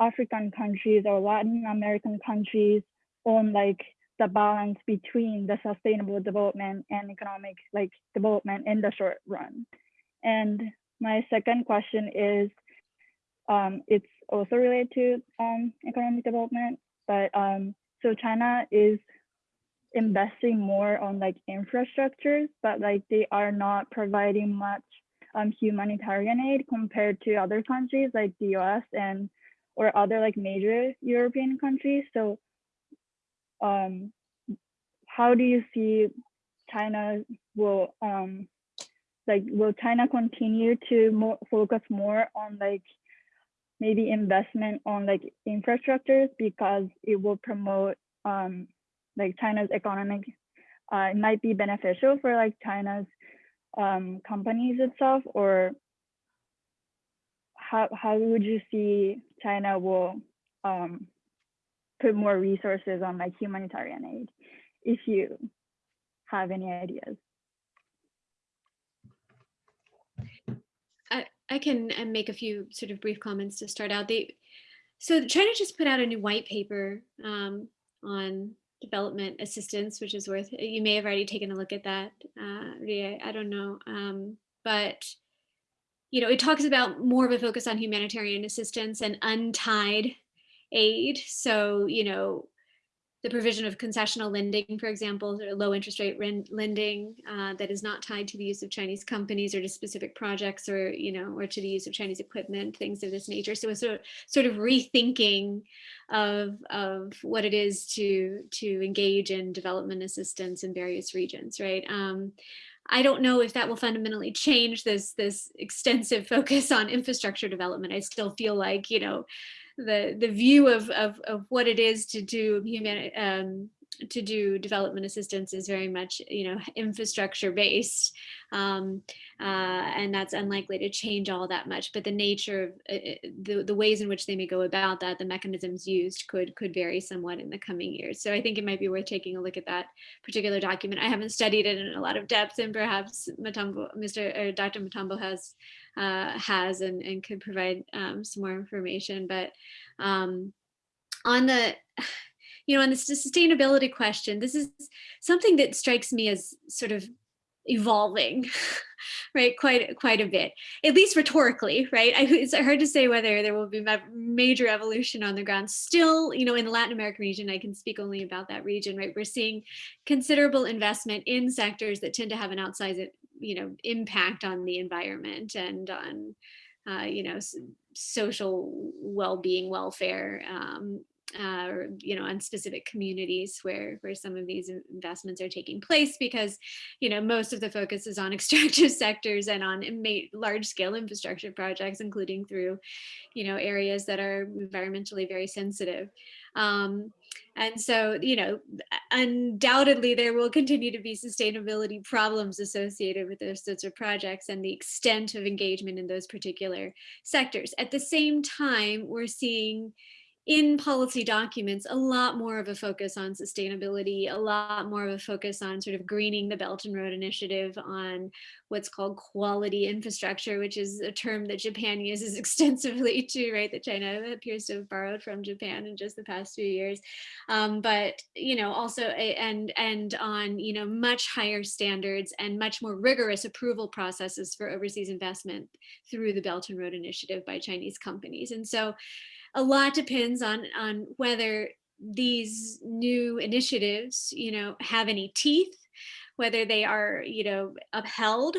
African countries or Latin American countries on like the balance between the sustainable development and economic like development in the short run. And my second question is, um, it's also related to um, economic development, but um, so China is investing more on like infrastructures, but like they are not providing much um, humanitarian aid compared to other countries like the US and or other like major European countries. So um, how do you see China will um, like will China continue to more focus more on like maybe investment on like infrastructures because it will promote um, like China's economic uh, it might be beneficial for like China's um, companies itself or how, how would you see China will um, put more resources on like humanitarian aid if you have any ideas? I, I can uh, make a few sort of brief comments to start out. They, so China just put out a new white paper um, on development assistance, which is worth, you may have already taken a look at that, uh, Ria, I don't know. Um, but, you know, it talks about more of a focus on humanitarian assistance and untied aid. So, you know, the provision of concessional lending, for example, or low interest rate lending uh, that is not tied to the use of Chinese companies or to specific projects or, you know, or to the use of Chinese equipment, things of this nature. So it's sort of, sort of rethinking of, of what it is to, to engage in development assistance in various regions, right? Um, I don't know if that will fundamentally change this, this extensive focus on infrastructure development. I still feel like, you know, the the view of of, of what it is to do human um, to do development assistance is very much you know infrastructure based um, uh, and that's unlikely to change all that much but the nature of uh, uh, the, the ways in which they may go about that the mechanisms used could could vary somewhat in the coming years so I think it might be worth taking a look at that particular document I haven't studied it in a lot of depth and perhaps Matambo, Mr. or Dr. Matambo has uh, has and, and could provide um, some more information but um, on the you know, on the sustainability question, this is something that strikes me as sort of evolving, right? Quite quite a bit, at least rhetorically, right? I, it's hard to say whether there will be major evolution on the ground. Still, you know, in the Latin American region, I can speak only about that region, right? We're seeing considerable investment in sectors that tend to have an outsized, you know, impact on the environment and on, uh, you know, social well-being, welfare, um, uh, or you know on specific communities where where some of these investments are taking place because you know most of the focus is on extractive sectors and on large scale infrastructure projects including through you know areas that are environmentally very sensitive. Um, and so you know undoubtedly there will continue to be sustainability problems associated with those sorts of projects and the extent of engagement in those particular sectors. At the same time we're seeing in policy documents, a lot more of a focus on sustainability, a lot more of a focus on sort of greening the Belt and Road Initiative, on what's called quality infrastructure, which is a term that Japan uses extensively too, right? That China appears to have borrowed from Japan in just the past few years. Um, but, you know, also, and, and on, you know, much higher standards and much more rigorous approval processes for overseas investment through the Belt and Road Initiative by Chinese companies. And so, a lot depends on on whether these new initiatives, you know, have any teeth, whether they are, you know, upheld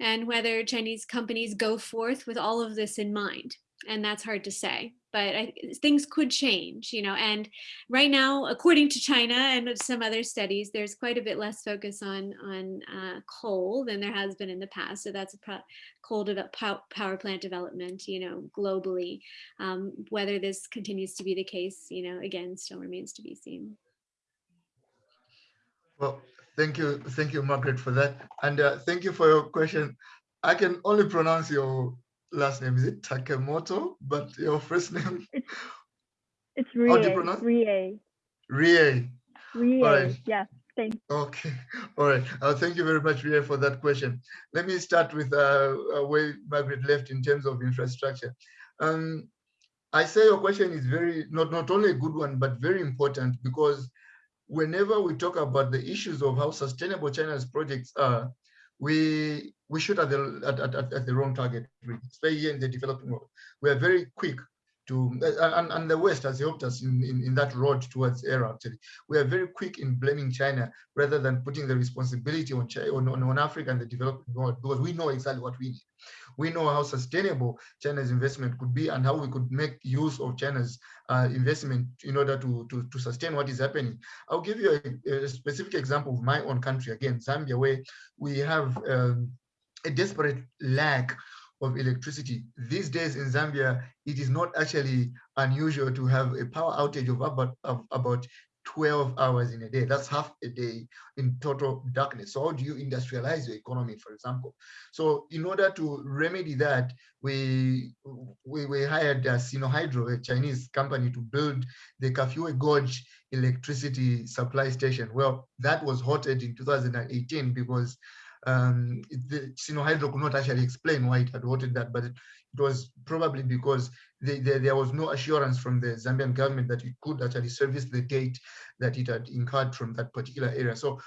and whether Chinese companies go forth with all of this in mind. And that's hard to say, but I, things could change, you know, and right now, according to China and some other studies, there's quite a bit less focus on, on uh, coal than there has been in the past. So that's a coal power plant development, you know, globally. Um, whether this continues to be the case, you know, again, still remains to be seen. Well, thank you, thank you, Margaret, for that, and uh, thank you for your question. I can only pronounce your last name. Is it Takemoto? But your first name, It's Rie. How do you Rie, pronounce- Rie, Rie. Rie, Alright. yeah, thanks. Okay, all right. Uh, thank you very much, Ria, for that question. Let me start with uh, uh, where Margaret left in terms of infrastructure. Um, I say your question is very not not only a good one, but very important because whenever we talk about the issues of how sustainable China's projects are, we we shoot at the at, at, at- the wrong target, especially in the developing world. We are very quick to uh, and, and the West has helped us in, in, in that road towards era actually. We are very quick in blaming China rather than putting the responsibility on China, on, on Africa and the developing world because we know exactly what we need. We know how sustainable China's investment could be and how we could make use of China's uh, investment in order to, to, to sustain what is happening. I'll give you a, a specific example of my own country, again, Zambia, where we have um, a desperate lack of electricity. These days in Zambia, it is not actually unusual to have a power outage of about, of about 12 hours in a day. That's half a day in total darkness. So how do you industrialize your economy, for example? So in order to remedy that, we we, we hired uh, Sinohydro, a Chinese company, to build the Kafue Gorge electricity supply station. Well, that was halted in 2018 because um, the Sinohydro could not actually explain why it had voted that, but it, it was probably because there was no assurance from the Zambian government that it could actually service the date that it had incurred from that particular area. So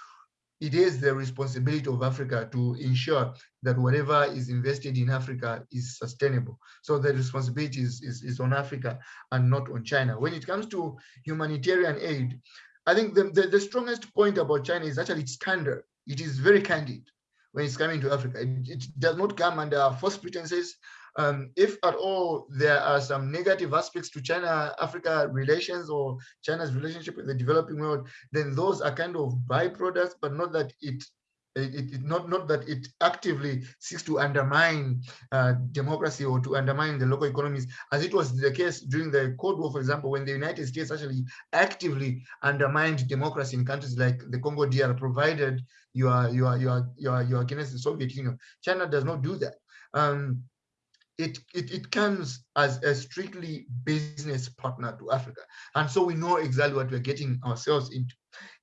it is the responsibility of Africa to ensure that whatever is invested in Africa is sustainable. So the responsibility is, is, is on Africa and not on China. When it comes to humanitarian aid, I think the, the, the strongest point about China is actually its candor. It is very candid when it's coming to Africa. It, it does not come under false pretenses. Um, if at all there are some negative aspects to China-Africa relations or China's relationship with the developing world, then those are kind of byproducts, but not that it it, it not not that it actively seeks to undermine uh, democracy or to undermine the local economies, as it was the case during the Cold War, for example, when the United States actually actively undermined democracy in countries like the Congo DR, provided you are you are you are you are you are against the Soviet Union. China does not do that. Um, it, it, it comes as a strictly business partner to Africa. And so we know exactly what we're getting ourselves into.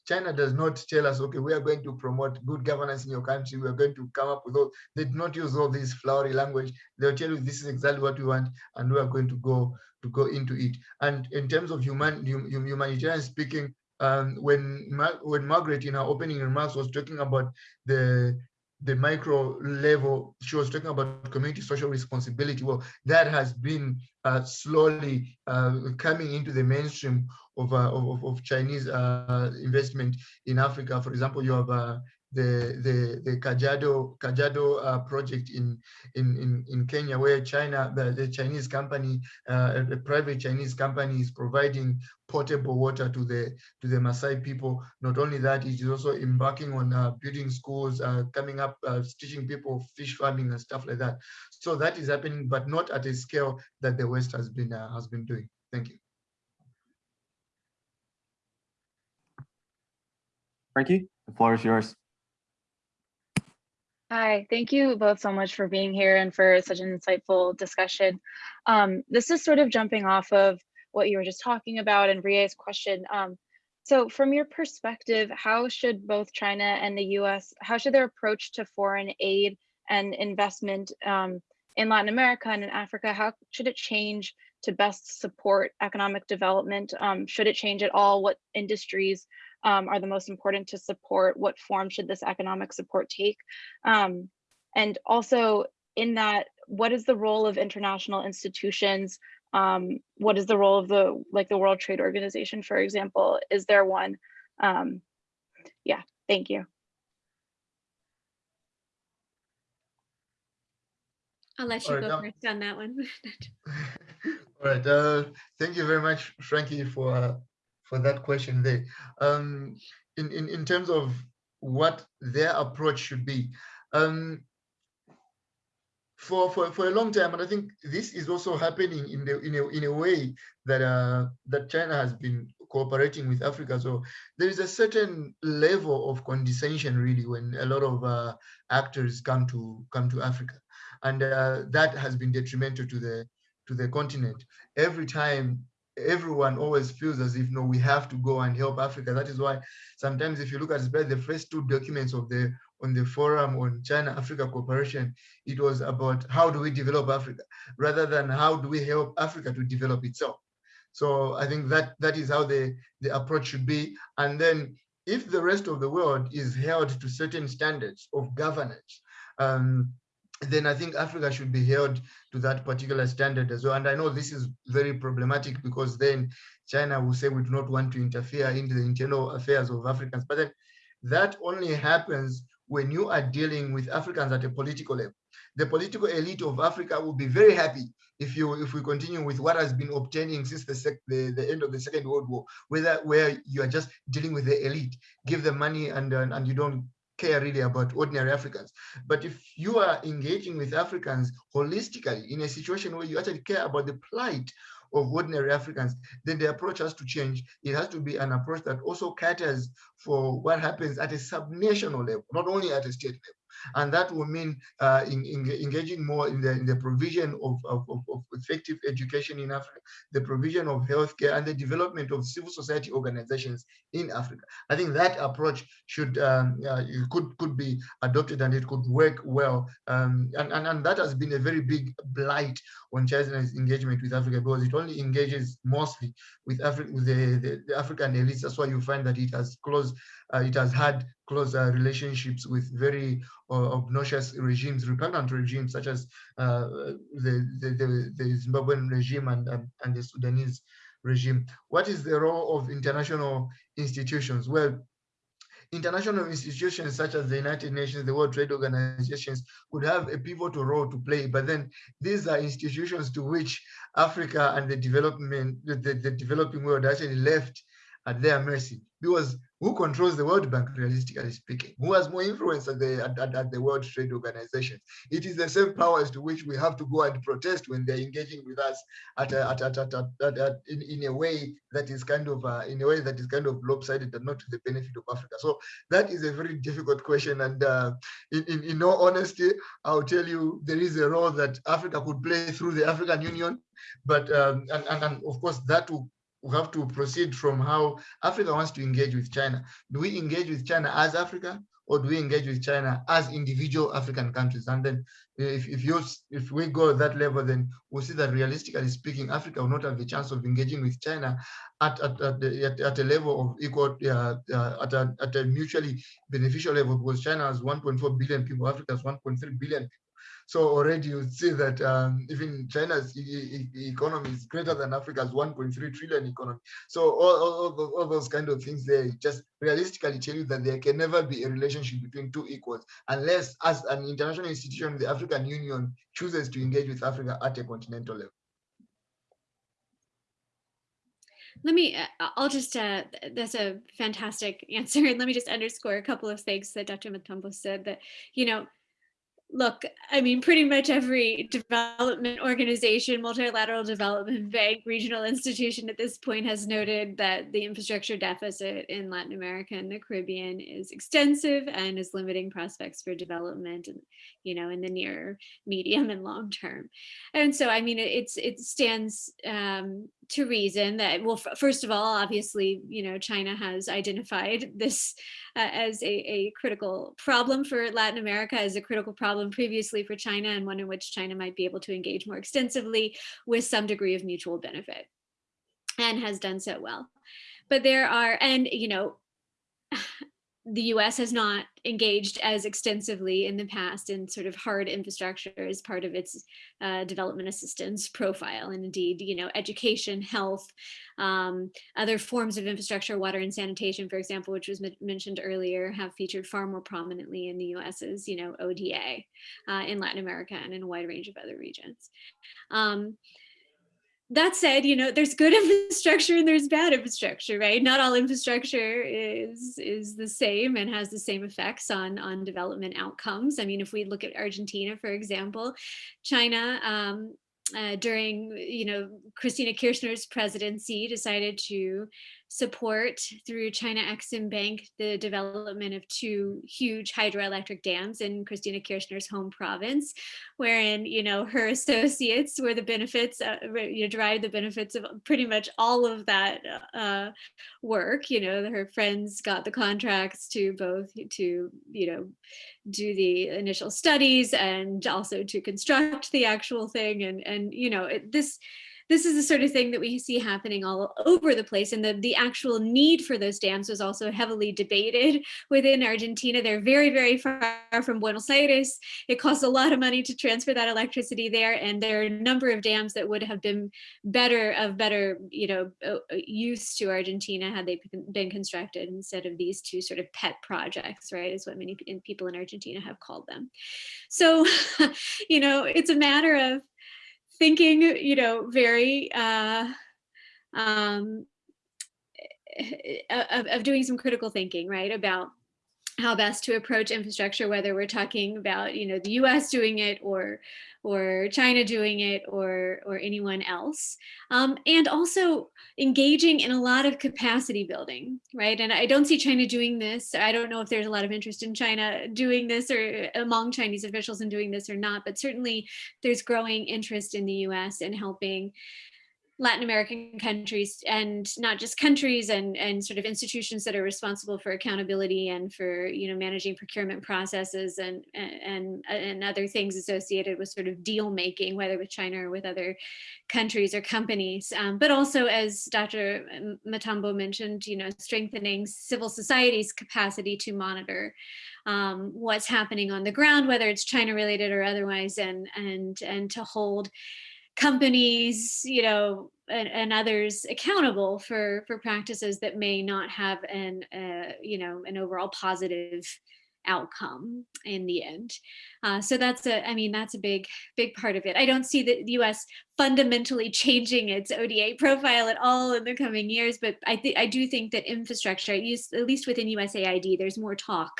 China does not tell us, okay, we are going to promote good governance in your country. We are going to come up with all, they do not use all this flowery language. They'll tell you this is exactly what we want, and we are going to go to go into it. And in terms of human hum, humanitarian speaking, um, when Ma when Margaret in her opening remarks was talking about the the micro level, she was talking about community social responsibility. Well, that has been uh, slowly uh, coming into the mainstream of, uh, of, of Chinese uh, investment in Africa. For example, you have uh, the the the Kajiado Kajiado uh, project in, in in in Kenya, where China the, the Chinese company, uh, a private Chinese company, is providing potable water to the to the Maasai people. Not only that, it is also embarking on uh, building schools, uh, coming up, uh, teaching people fish farming and stuff like that. So that is happening, but not at a scale that the West has been uh, has been doing. Thank you. Frankie, the floor is yours. Hi, thank you both so much for being here and for such an insightful discussion. Um, this is sort of jumping off of what you were just talking about and Rie's question. Um, so from your perspective, how should both China and the US, how should their approach to foreign aid and investment um, in Latin America and in Africa, how should it change to best support economic development? Um, should it change at all? What industries um, are the most important to support? What form should this economic support take? Um, and also in that, what is the role of international institutions? Um, what is the role of the, like the World Trade Organization, for example? Is there one? Um, yeah, thank you. I'll let you Alright, go first on that one. All right. Uh, thank you very much, Frankie, for uh, for that question there. Um, in, in in terms of what their approach should be, um, for for for a long time, and I think this is also happening in the in a in a way that uh, that China has been cooperating with Africa. So there is a certain level of condescension, really, when a lot of uh, actors come to come to Africa, and uh, that has been detrimental to the to the continent. Every time, everyone always feels as if no, we have to go and help Africa. That is why sometimes, if you look at the first two documents of the on the forum on China Africa cooperation, it was about how do we develop Africa rather than how do we help Africa to develop itself. So I think that that is how the, the approach should be. And then if the rest of the world is held to certain standards of governance, um, then I think Africa should be held to that particular standard as well. And I know this is very problematic because then China will say we do not want to interfere into the internal affairs of Africans. But then that only happens when you are dealing with Africans at a political level. The political elite of Africa will be very happy if you if we continue with what has been obtaining since the, sec, the, the end of the Second World War, whether where you are just dealing with the elite, give them money and uh, and you don't care really about ordinary Africans. But if you are engaging with Africans holistically in a situation where you actually care about the plight of ordinary Africans, then the approach has to change. It has to be an approach that also caters for what happens at a subnational level, not only at a state level. And that will mean uh, in, in, engaging more in the, in the provision of, of, of, effective education in Africa, the provision of healthcare, and the development of civil society organizations in Africa. I think that approach should um, uh, could could be adopted and it could work well. Um, and, and, and that has been a very big blight on China's engagement with Africa because it only engages mostly with Africa with the, the, the, African elites. That's why you find that it has close, uh, it has had close uh, relationships with very uh, obnoxious regimes, repugnant regimes such as uh, the, the, the, Zimbabwean regime and, and, and the Sudanese regime. What is the role of international institutions? Well, international institutions such as the United Nations, the World Trade Organizations could have a pivotal role to play, but then these are institutions to which Africa and the development, the, the developing world actually left at their mercy because who controls the World Bank, realistically speaking? Who has more influence at the, at, at, the World Trade Organization? It is the same powers to which we have to go and protest when they're engaging with us at, a, at, at, at, at, at, in, in a way that is kind of uh, in a way that is kind of lopsided and not to the benefit of Africa. So that is a very difficult question. And uh, in, in, in all honesty, I'll tell you there is a role that Africa could play through the African Union, but um, and, and, and of course that will we have to proceed from how Africa wants to engage with China. Do we engage with China as Africa or do we engage with China as individual African countries? And then if, if, you, if we go that level, then we'll see that realistically speaking, Africa will not have the chance of engaging with China at, at, at, the, at, at a level of equal, uh, uh, at, a, at a mutually beneficial level because China has 1.4 billion people, Africa has 1.3 billion people. So already you see that um, even China's e e economy is greater than Africa's 1.3 trillion economy. So all, all, all, those kind of things they just realistically tell you that there can never be a relationship between two equals unless as an international institution, the African Union chooses to engage with Africa at a continental level. Let me, uh, I'll just, uh, that's a fantastic answer. And let me just underscore a couple of things that Dr. Matambo said that, you know, look, I mean, pretty much every development organization, multilateral development bank, regional institution at this point has noted that the infrastructure deficit in Latin America and the Caribbean is extensive and is limiting prospects for development, and you know, in the near, medium, and long term. And so, I mean, it's it stands um, to reason that, well, first of all, obviously, you know, China has identified this uh, as a, a critical problem for Latin America, as a critical problem previously for China, and one in which China might be able to engage more extensively with some degree of mutual benefit, and has done so well. But there are, and, you know, the US has not engaged as extensively in the past in sort of hard infrastructure as part of its uh, development assistance profile. And indeed, you know, education, health, um, other forms of infrastructure, water and sanitation, for example, which was mentioned earlier, have featured far more prominently in the US's, you know, ODA uh, in Latin America and in a wide range of other regions. Um, that said, you know, there's good infrastructure and there's bad infrastructure, right? Not all infrastructure is is the same and has the same effects on on development outcomes. I mean, if we look at Argentina, for example, China um, uh, during, you know, Cristina Kirchner's presidency decided to support through China Exim Bank the development of two huge hydroelectric dams in Cristina Kirchner's home province, wherein you know her associates were the benefits, uh, you know, derived the benefits of pretty much all of that uh, work. You know, her friends got the contracts to both to you know do the initial studies and also to construct the actual thing, and and you know it, this this is the sort of thing that we see happening all over the place. And the, the actual need for those dams was also heavily debated within Argentina. They're very, very far from Buenos Aires. It costs a lot of money to transfer that electricity there. And there are a number of dams that would have been better of better, you know, uh, uh, use to Argentina had they been constructed instead of these two sort of pet projects, right, is what many people in Argentina have called them. So, you know, it's a matter of thinking, you know, very uh, um, of, of doing some critical thinking, right, about how best to approach infrastructure, whether we're talking about, you know, the US doing it or or China doing it or or anyone else. Um, and also engaging in a lot of capacity building, right? And I don't see China doing this. I don't know if there's a lot of interest in China doing this or among Chinese officials in doing this or not, but certainly there's growing interest in the US in helping Latin American countries and not just countries and, and sort of institutions that are responsible for accountability and for, you know, managing procurement processes and, and, and other things associated with sort of deal making, whether with China or with other countries or companies. Um, but also, as Dr. Matambo mentioned, you know, strengthening civil society's capacity to monitor um, what's happening on the ground, whether it's China related or otherwise, and, and, and to hold companies, you know, and, and, others accountable for for practices that may not have an uh, you know an overall positive outcome in the end. Uh, so that's a, I mean, that's a big, big part of it. I don't see the US fundamentally changing its ODA profile at all in the coming years, but I think I do think that infrastructure, at least, at least within USAID, there's more talk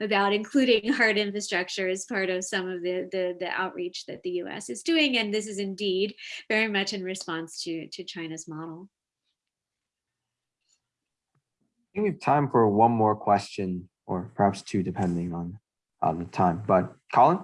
about including hard infrastructure as part of some of the, the, the outreach that the US is doing. And this is indeed very much in response to, to China's model. I think we have time for one more question or perhaps two depending on on the time. But Colin?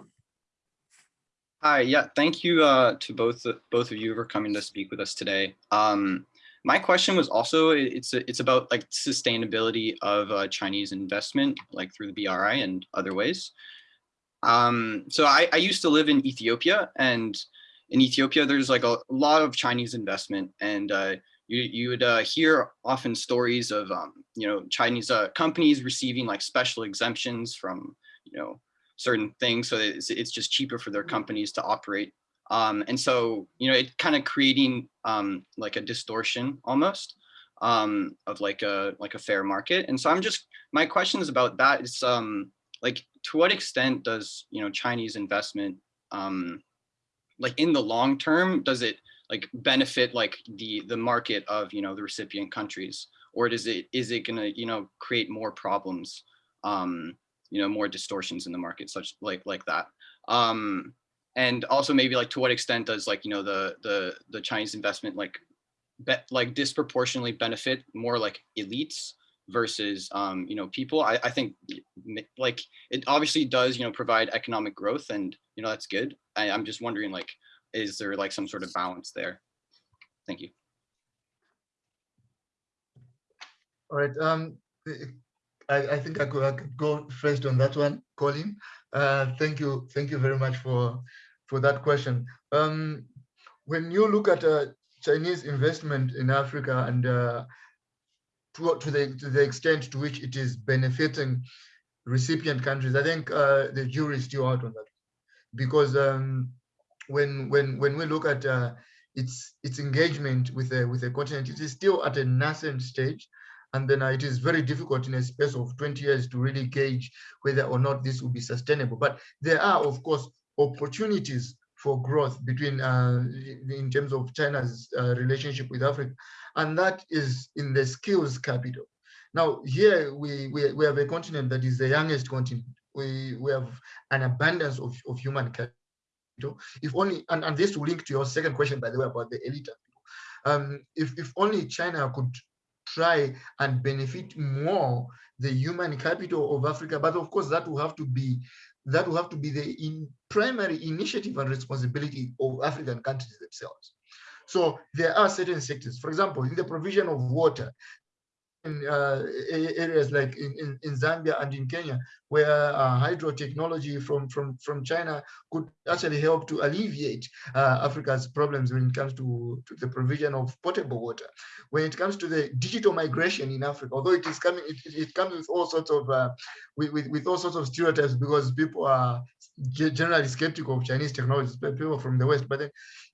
Hi, yeah, thank you uh, to both both of you for coming to speak with us today. Um, my question was also it's it's about like sustainability of uh, Chinese investment, like through the BRI and other ways. Um, so I, I used to live in Ethiopia, and in Ethiopia, there's like a lot of Chinese investment, and uh, you, you would uh, hear often stories of, um, you know, Chinese uh, companies receiving like special exemptions from, you know, certain things. So it's, it's just cheaper for their companies to operate. Um, and so, you know, it kind of creating um, like a distortion almost um, of like a like a fair market. And so I'm just, my question is about that is um, like, to what extent does, you know, Chinese investment, um, like in the long term, does it like benefit like the the market of you know the recipient countries? Or does it is it going to you know create more problems um you know more distortions in the market such like like that? Um and also maybe like to what extent does like you know the the the chinese investment like bet like disproportionately benefit more like elites versus um you know people? I i think like it obviously does you know provide economic growth and you know that's good. I, i'm just wondering like is there like some sort of balance there? Thank you. All right. Um, I, I think I could, I could go first on that one, Colin. Uh, thank you. Thank you very much for for that question. Um, when you look at uh, Chinese investment in Africa and uh, to, to the to the extent to which it is benefiting recipient countries, I think uh, the jury is still out on that, because um, when when when we look at uh, its its engagement with the with a continent, it is still at a nascent stage, and then uh, it is very difficult in a space of 20 years to really gauge whether or not this will be sustainable. But there are, of course, opportunities for growth between uh, in terms of China's uh, relationship with Africa, and that is in the skills capital. Now here we, we, we have a continent that is the youngest continent. We, we have an abundance of, of human capital. If only, and, and this will link to your second question, by the way, about the elite. Um, if, if only China could try and benefit more the human capital of Africa, but of course that will have to be that will have to be the in primary initiative and responsibility of African countries themselves. So there are certain sectors, for example, in the provision of water, uh, areas like in, in, in, Zambia and in Kenya, where uh, hydro technology from, from, from China could actually help to alleviate uh, Africa's problems when it comes to, to the provision of potable water. When it comes to the digital migration in Africa, although it is coming, it, it comes with all sorts of uh, with, with, with all sorts of stereotypes because people are generally skeptical of Chinese technologies, people from the West. But then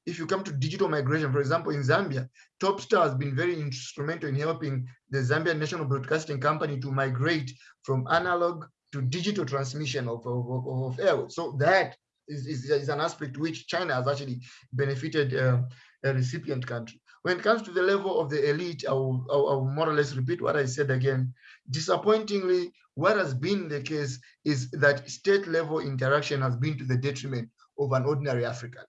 if you come to digital migration, for example, in Zambia, Topstar has been very instrumental in helping the Zambian National Broadcasting Company to migrate from analog to digital transmission of, of, of air. So that is, is, is, an aspect which China has actually benefited uh, a recipient country. When it comes to the level of the elite, I will, I will more or less repeat what I said again. Disappointingly, what has been the case is that state level interaction has been to the detriment of an ordinary African.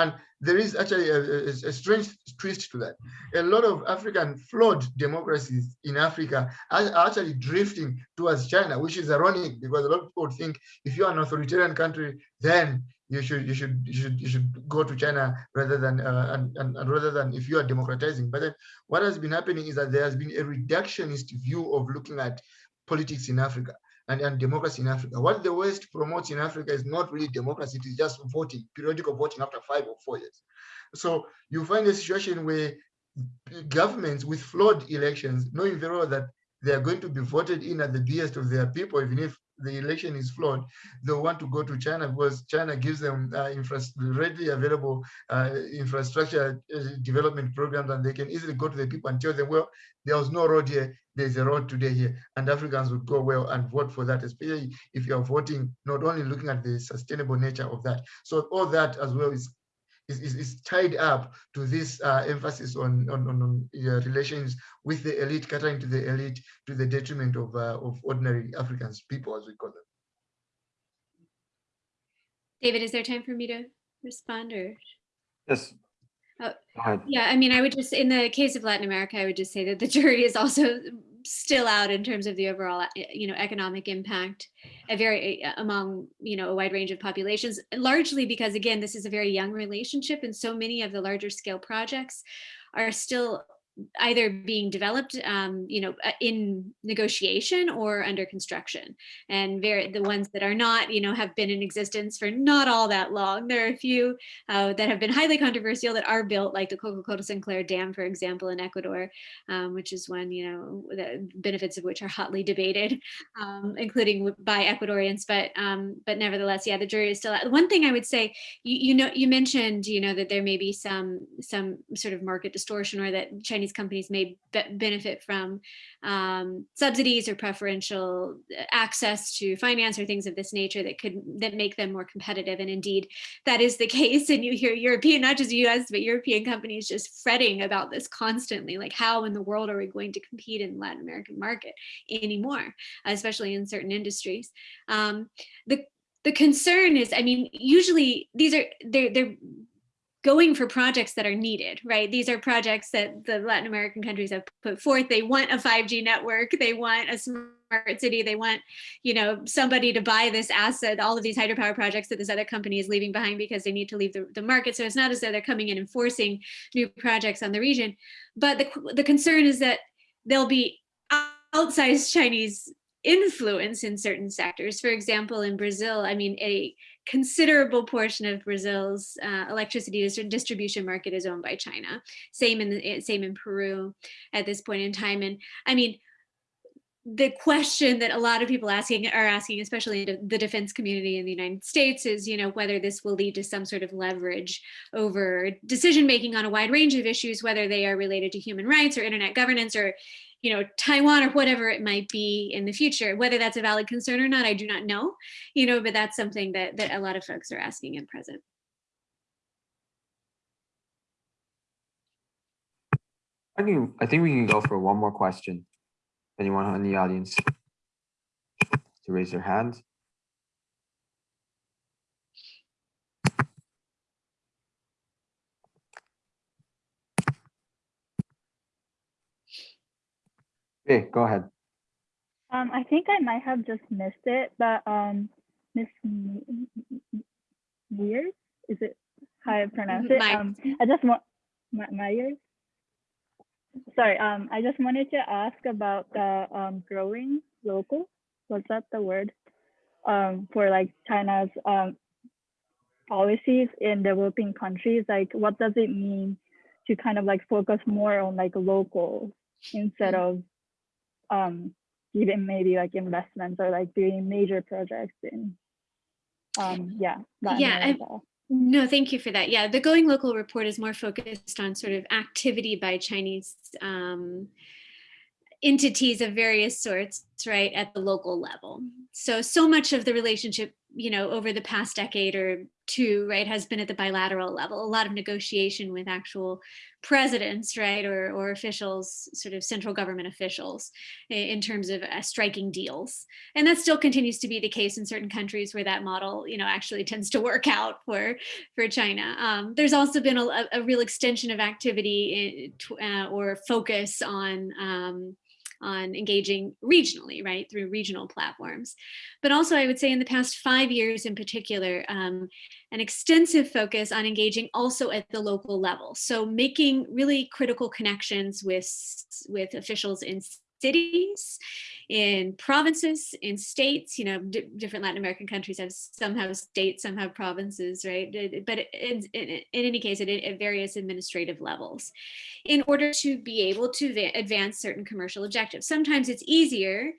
And there is actually a, a, a, strange twist to that. A lot of African flawed democracies in Africa are actually drifting towards China, which is ironic because a lot of people think if you're an authoritarian country, then you should you should you should you should go to China rather than uh, and, and, and rather than if you are democratizing. But what has been happening is that there has been a reductionist view of looking at politics in Africa and, and democracy in Africa. What the West promotes in Africa is not really democracy, it is just voting, periodical voting after five or four years. So you find a situation where governments with flawed elections, knowing very well that they are going to be voted in at the behest of their people, even if the election is flawed, they'll want to go to China because China gives them uh, readily available uh, infrastructure uh, development programs and they can easily go to the people and tell them, well, there was no road here, there's a road today here, and Africans would go well and vote for that, especially if you're voting, not only looking at the sustainable nature of that. So all that as well is is, is, is tied up to this uh, emphasis on, on, on, on uh, relations with the elite, catering to the elite to the detriment of, uh, of ordinary Africans, people as we call them. David, is there time for me to respond or? Yes. Oh, yeah, I mean, I would just, in the case of Latin America, I would just say that the jury is also still out in terms of the overall, eh, you know, economic impact a very eh, eh, among, you know, a wide range of populations, largely because, again, this is a very young relationship and so many of the larger scale projects are still either being developed, um, you know, uh, in negotiation or under construction. And very the ones that are not, you know, have been in existence for not all that long. There are a few uh, that have been highly controversial that are built, like the Coca Codo Sinclair Dam, for example, in Ecuador, um, which is one, you know, the benefits of which are hotly debated, um, including by Ecuadorians. But um, but nevertheless, yeah, the jury is still out. One thing I would say, you, you know, you mentioned, you know, that there may be some some sort of market distortion or that Chinese Chinese companies may be benefit from um, subsidies or preferential uh, access to finance or things of this nature that could that make them more competitive. And indeed, that is the case. And you hear European, not just US, but European companies just fretting about this constantly, like how in the world are we going to compete in the Latin American market anymore, especially in certain industries. Um, the the concern is, I mean, usually these are they're they're going for projects that are needed, right? These are projects that the Latin American countries have put forth. They want a 5G network. They want a smart city. They want, you know, somebody to buy this asset, all of these hydropower projects that this other company is leaving behind because they need to leave the, the market. So it's not as though they're coming in and forcing new projects on the region. But the, the concern is that there'll be outsized Chinese influence in certain sectors. For example, in Brazil, I mean, a considerable portion of Brazil's uh, electricity distribution market is owned by China. Same in the, eh, same in Peru at this point in time. And I mean, the question that a lot of people asking are asking, especially the the defense community in the United States, is you know whether this will lead to some sort of leverage over decision making on a wide range of issues, whether they are related to human rights or internet governance or you know Taiwan or whatever it might be in the future. Whether that's a valid concern or not, I do not know. You know, but that's something that that a lot of folks are asking in present. I can, I think we can go for one more question. Anyone in the audience? To raise their hand? Okay, go ahead. Um, I think I might have just missed it, but um, Miss M- Mears, is it how I pronounce it? Myers. Um, I just want My- Myers. Sorry, um, I just wanted to ask about the um growing local. Was that the word? Um, for like China's um policies in developing countries. Like, what does it mean to kind of like focus more on like local instead of um even maybe like investments or like doing major projects in um yeah Yeah, No, thank you for that. Yeah, the Going Local report is more focused on sort of activity by Chinese um, entities of various sorts, right, at the local level. So, so much of the relationship, you know, over the past decade or two, right, has been at the bilateral level. A lot of negotiation with actual presidents, right, or or officials, sort of central government officials, in terms of uh, striking deals and that still continues to be the case in certain countries where that model you know actually tends to work out for for china um, there's also been a, a- real extension of activity in, uh, or focus on um, on engaging regionally right through regional platforms. But also i would say in the past five years in particular um, an extensive focus on engaging also at the local level. So making really critical connections with with officials in cities in provinces in states you know, different latin american countries have some have states some have provinces right? But in, in, in any case at, at various administrative levels. In order to be able to advance certain commercial objectives sometimes it's easier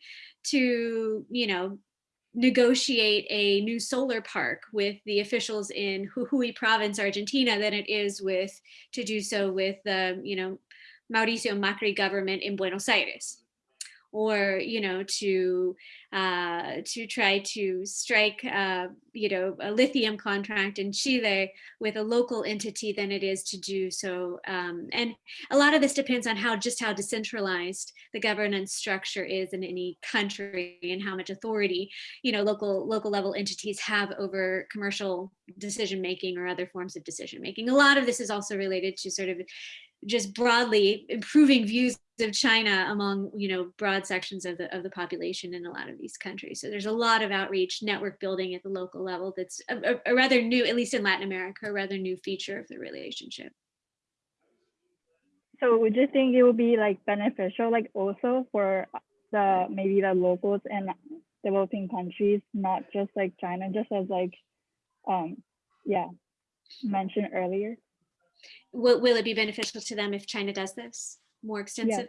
to you know negotiate a new solar park with the officials in Jujuy province, Argentina, than it is with to do so with the, you know, Mauricio Macri government in Buenos Aires or you know to uh, to try to strike uh, you know a lithium contract in Chile with a local entity than it is to do so um, and a lot of this depends on how just how decentralized the governance structure is in any country and how much authority you know local local level entities have over commercial decision making or other forms of decision making a lot of this is also related to sort of just broadly improving views of China among you know broad sections of the of the population in a lot of these countries. So there's a lot of outreach, network building at the local level. That's a, a- a rather new, at least in Latin America, a rather new feature of the relationship. So would you think it would be like beneficial, like also for the maybe the locals and developing countries, not just like China, just as like, um, yeah, mentioned earlier. Will, will it be beneficial to them if China does this more extensively?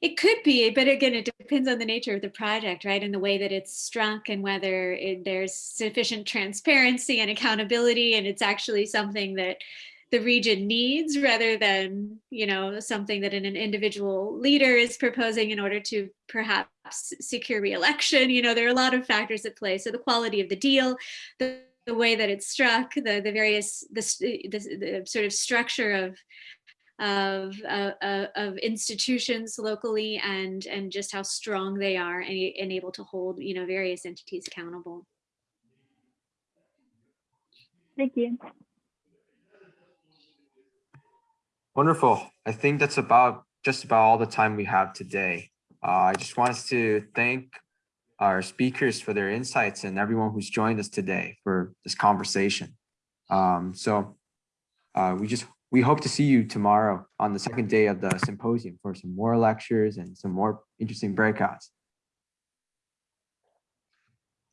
It could be, but again, it depends on the nature of the project, right? And the way that it's struck and whether it, there's sufficient transparency and accountability and it's actually something that the region needs rather than, you know, something that an, an individual leader is proposing in order to perhaps secure reelection. You know, there are a lot of factors at play. So the quality of the deal, the, the way that it's struck, the, the various, the, the, the sort of structure of of, uh, of institutions locally and and just how strong they are and, and able to hold you know various entities accountable. Thank you. Wonderful. I think that's about just about all the time we have today. Uh, I just want us to thank our speakers for their insights and everyone who's joined us today for this conversation. Um, so uh, we just we hope to see you tomorrow on the second day of the symposium for some more lectures and some more interesting breakouts.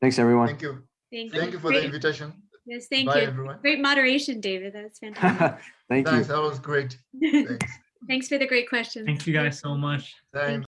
Thanks, everyone. Thank you. Thank, Thank you for the invitation. Yes, thank Bye, you. everyone. Great moderation, David. That was fantastic. Thank you. Thanks, that was great. Thanks. Thanks for the great questions. Thank you guys so much. Thanks.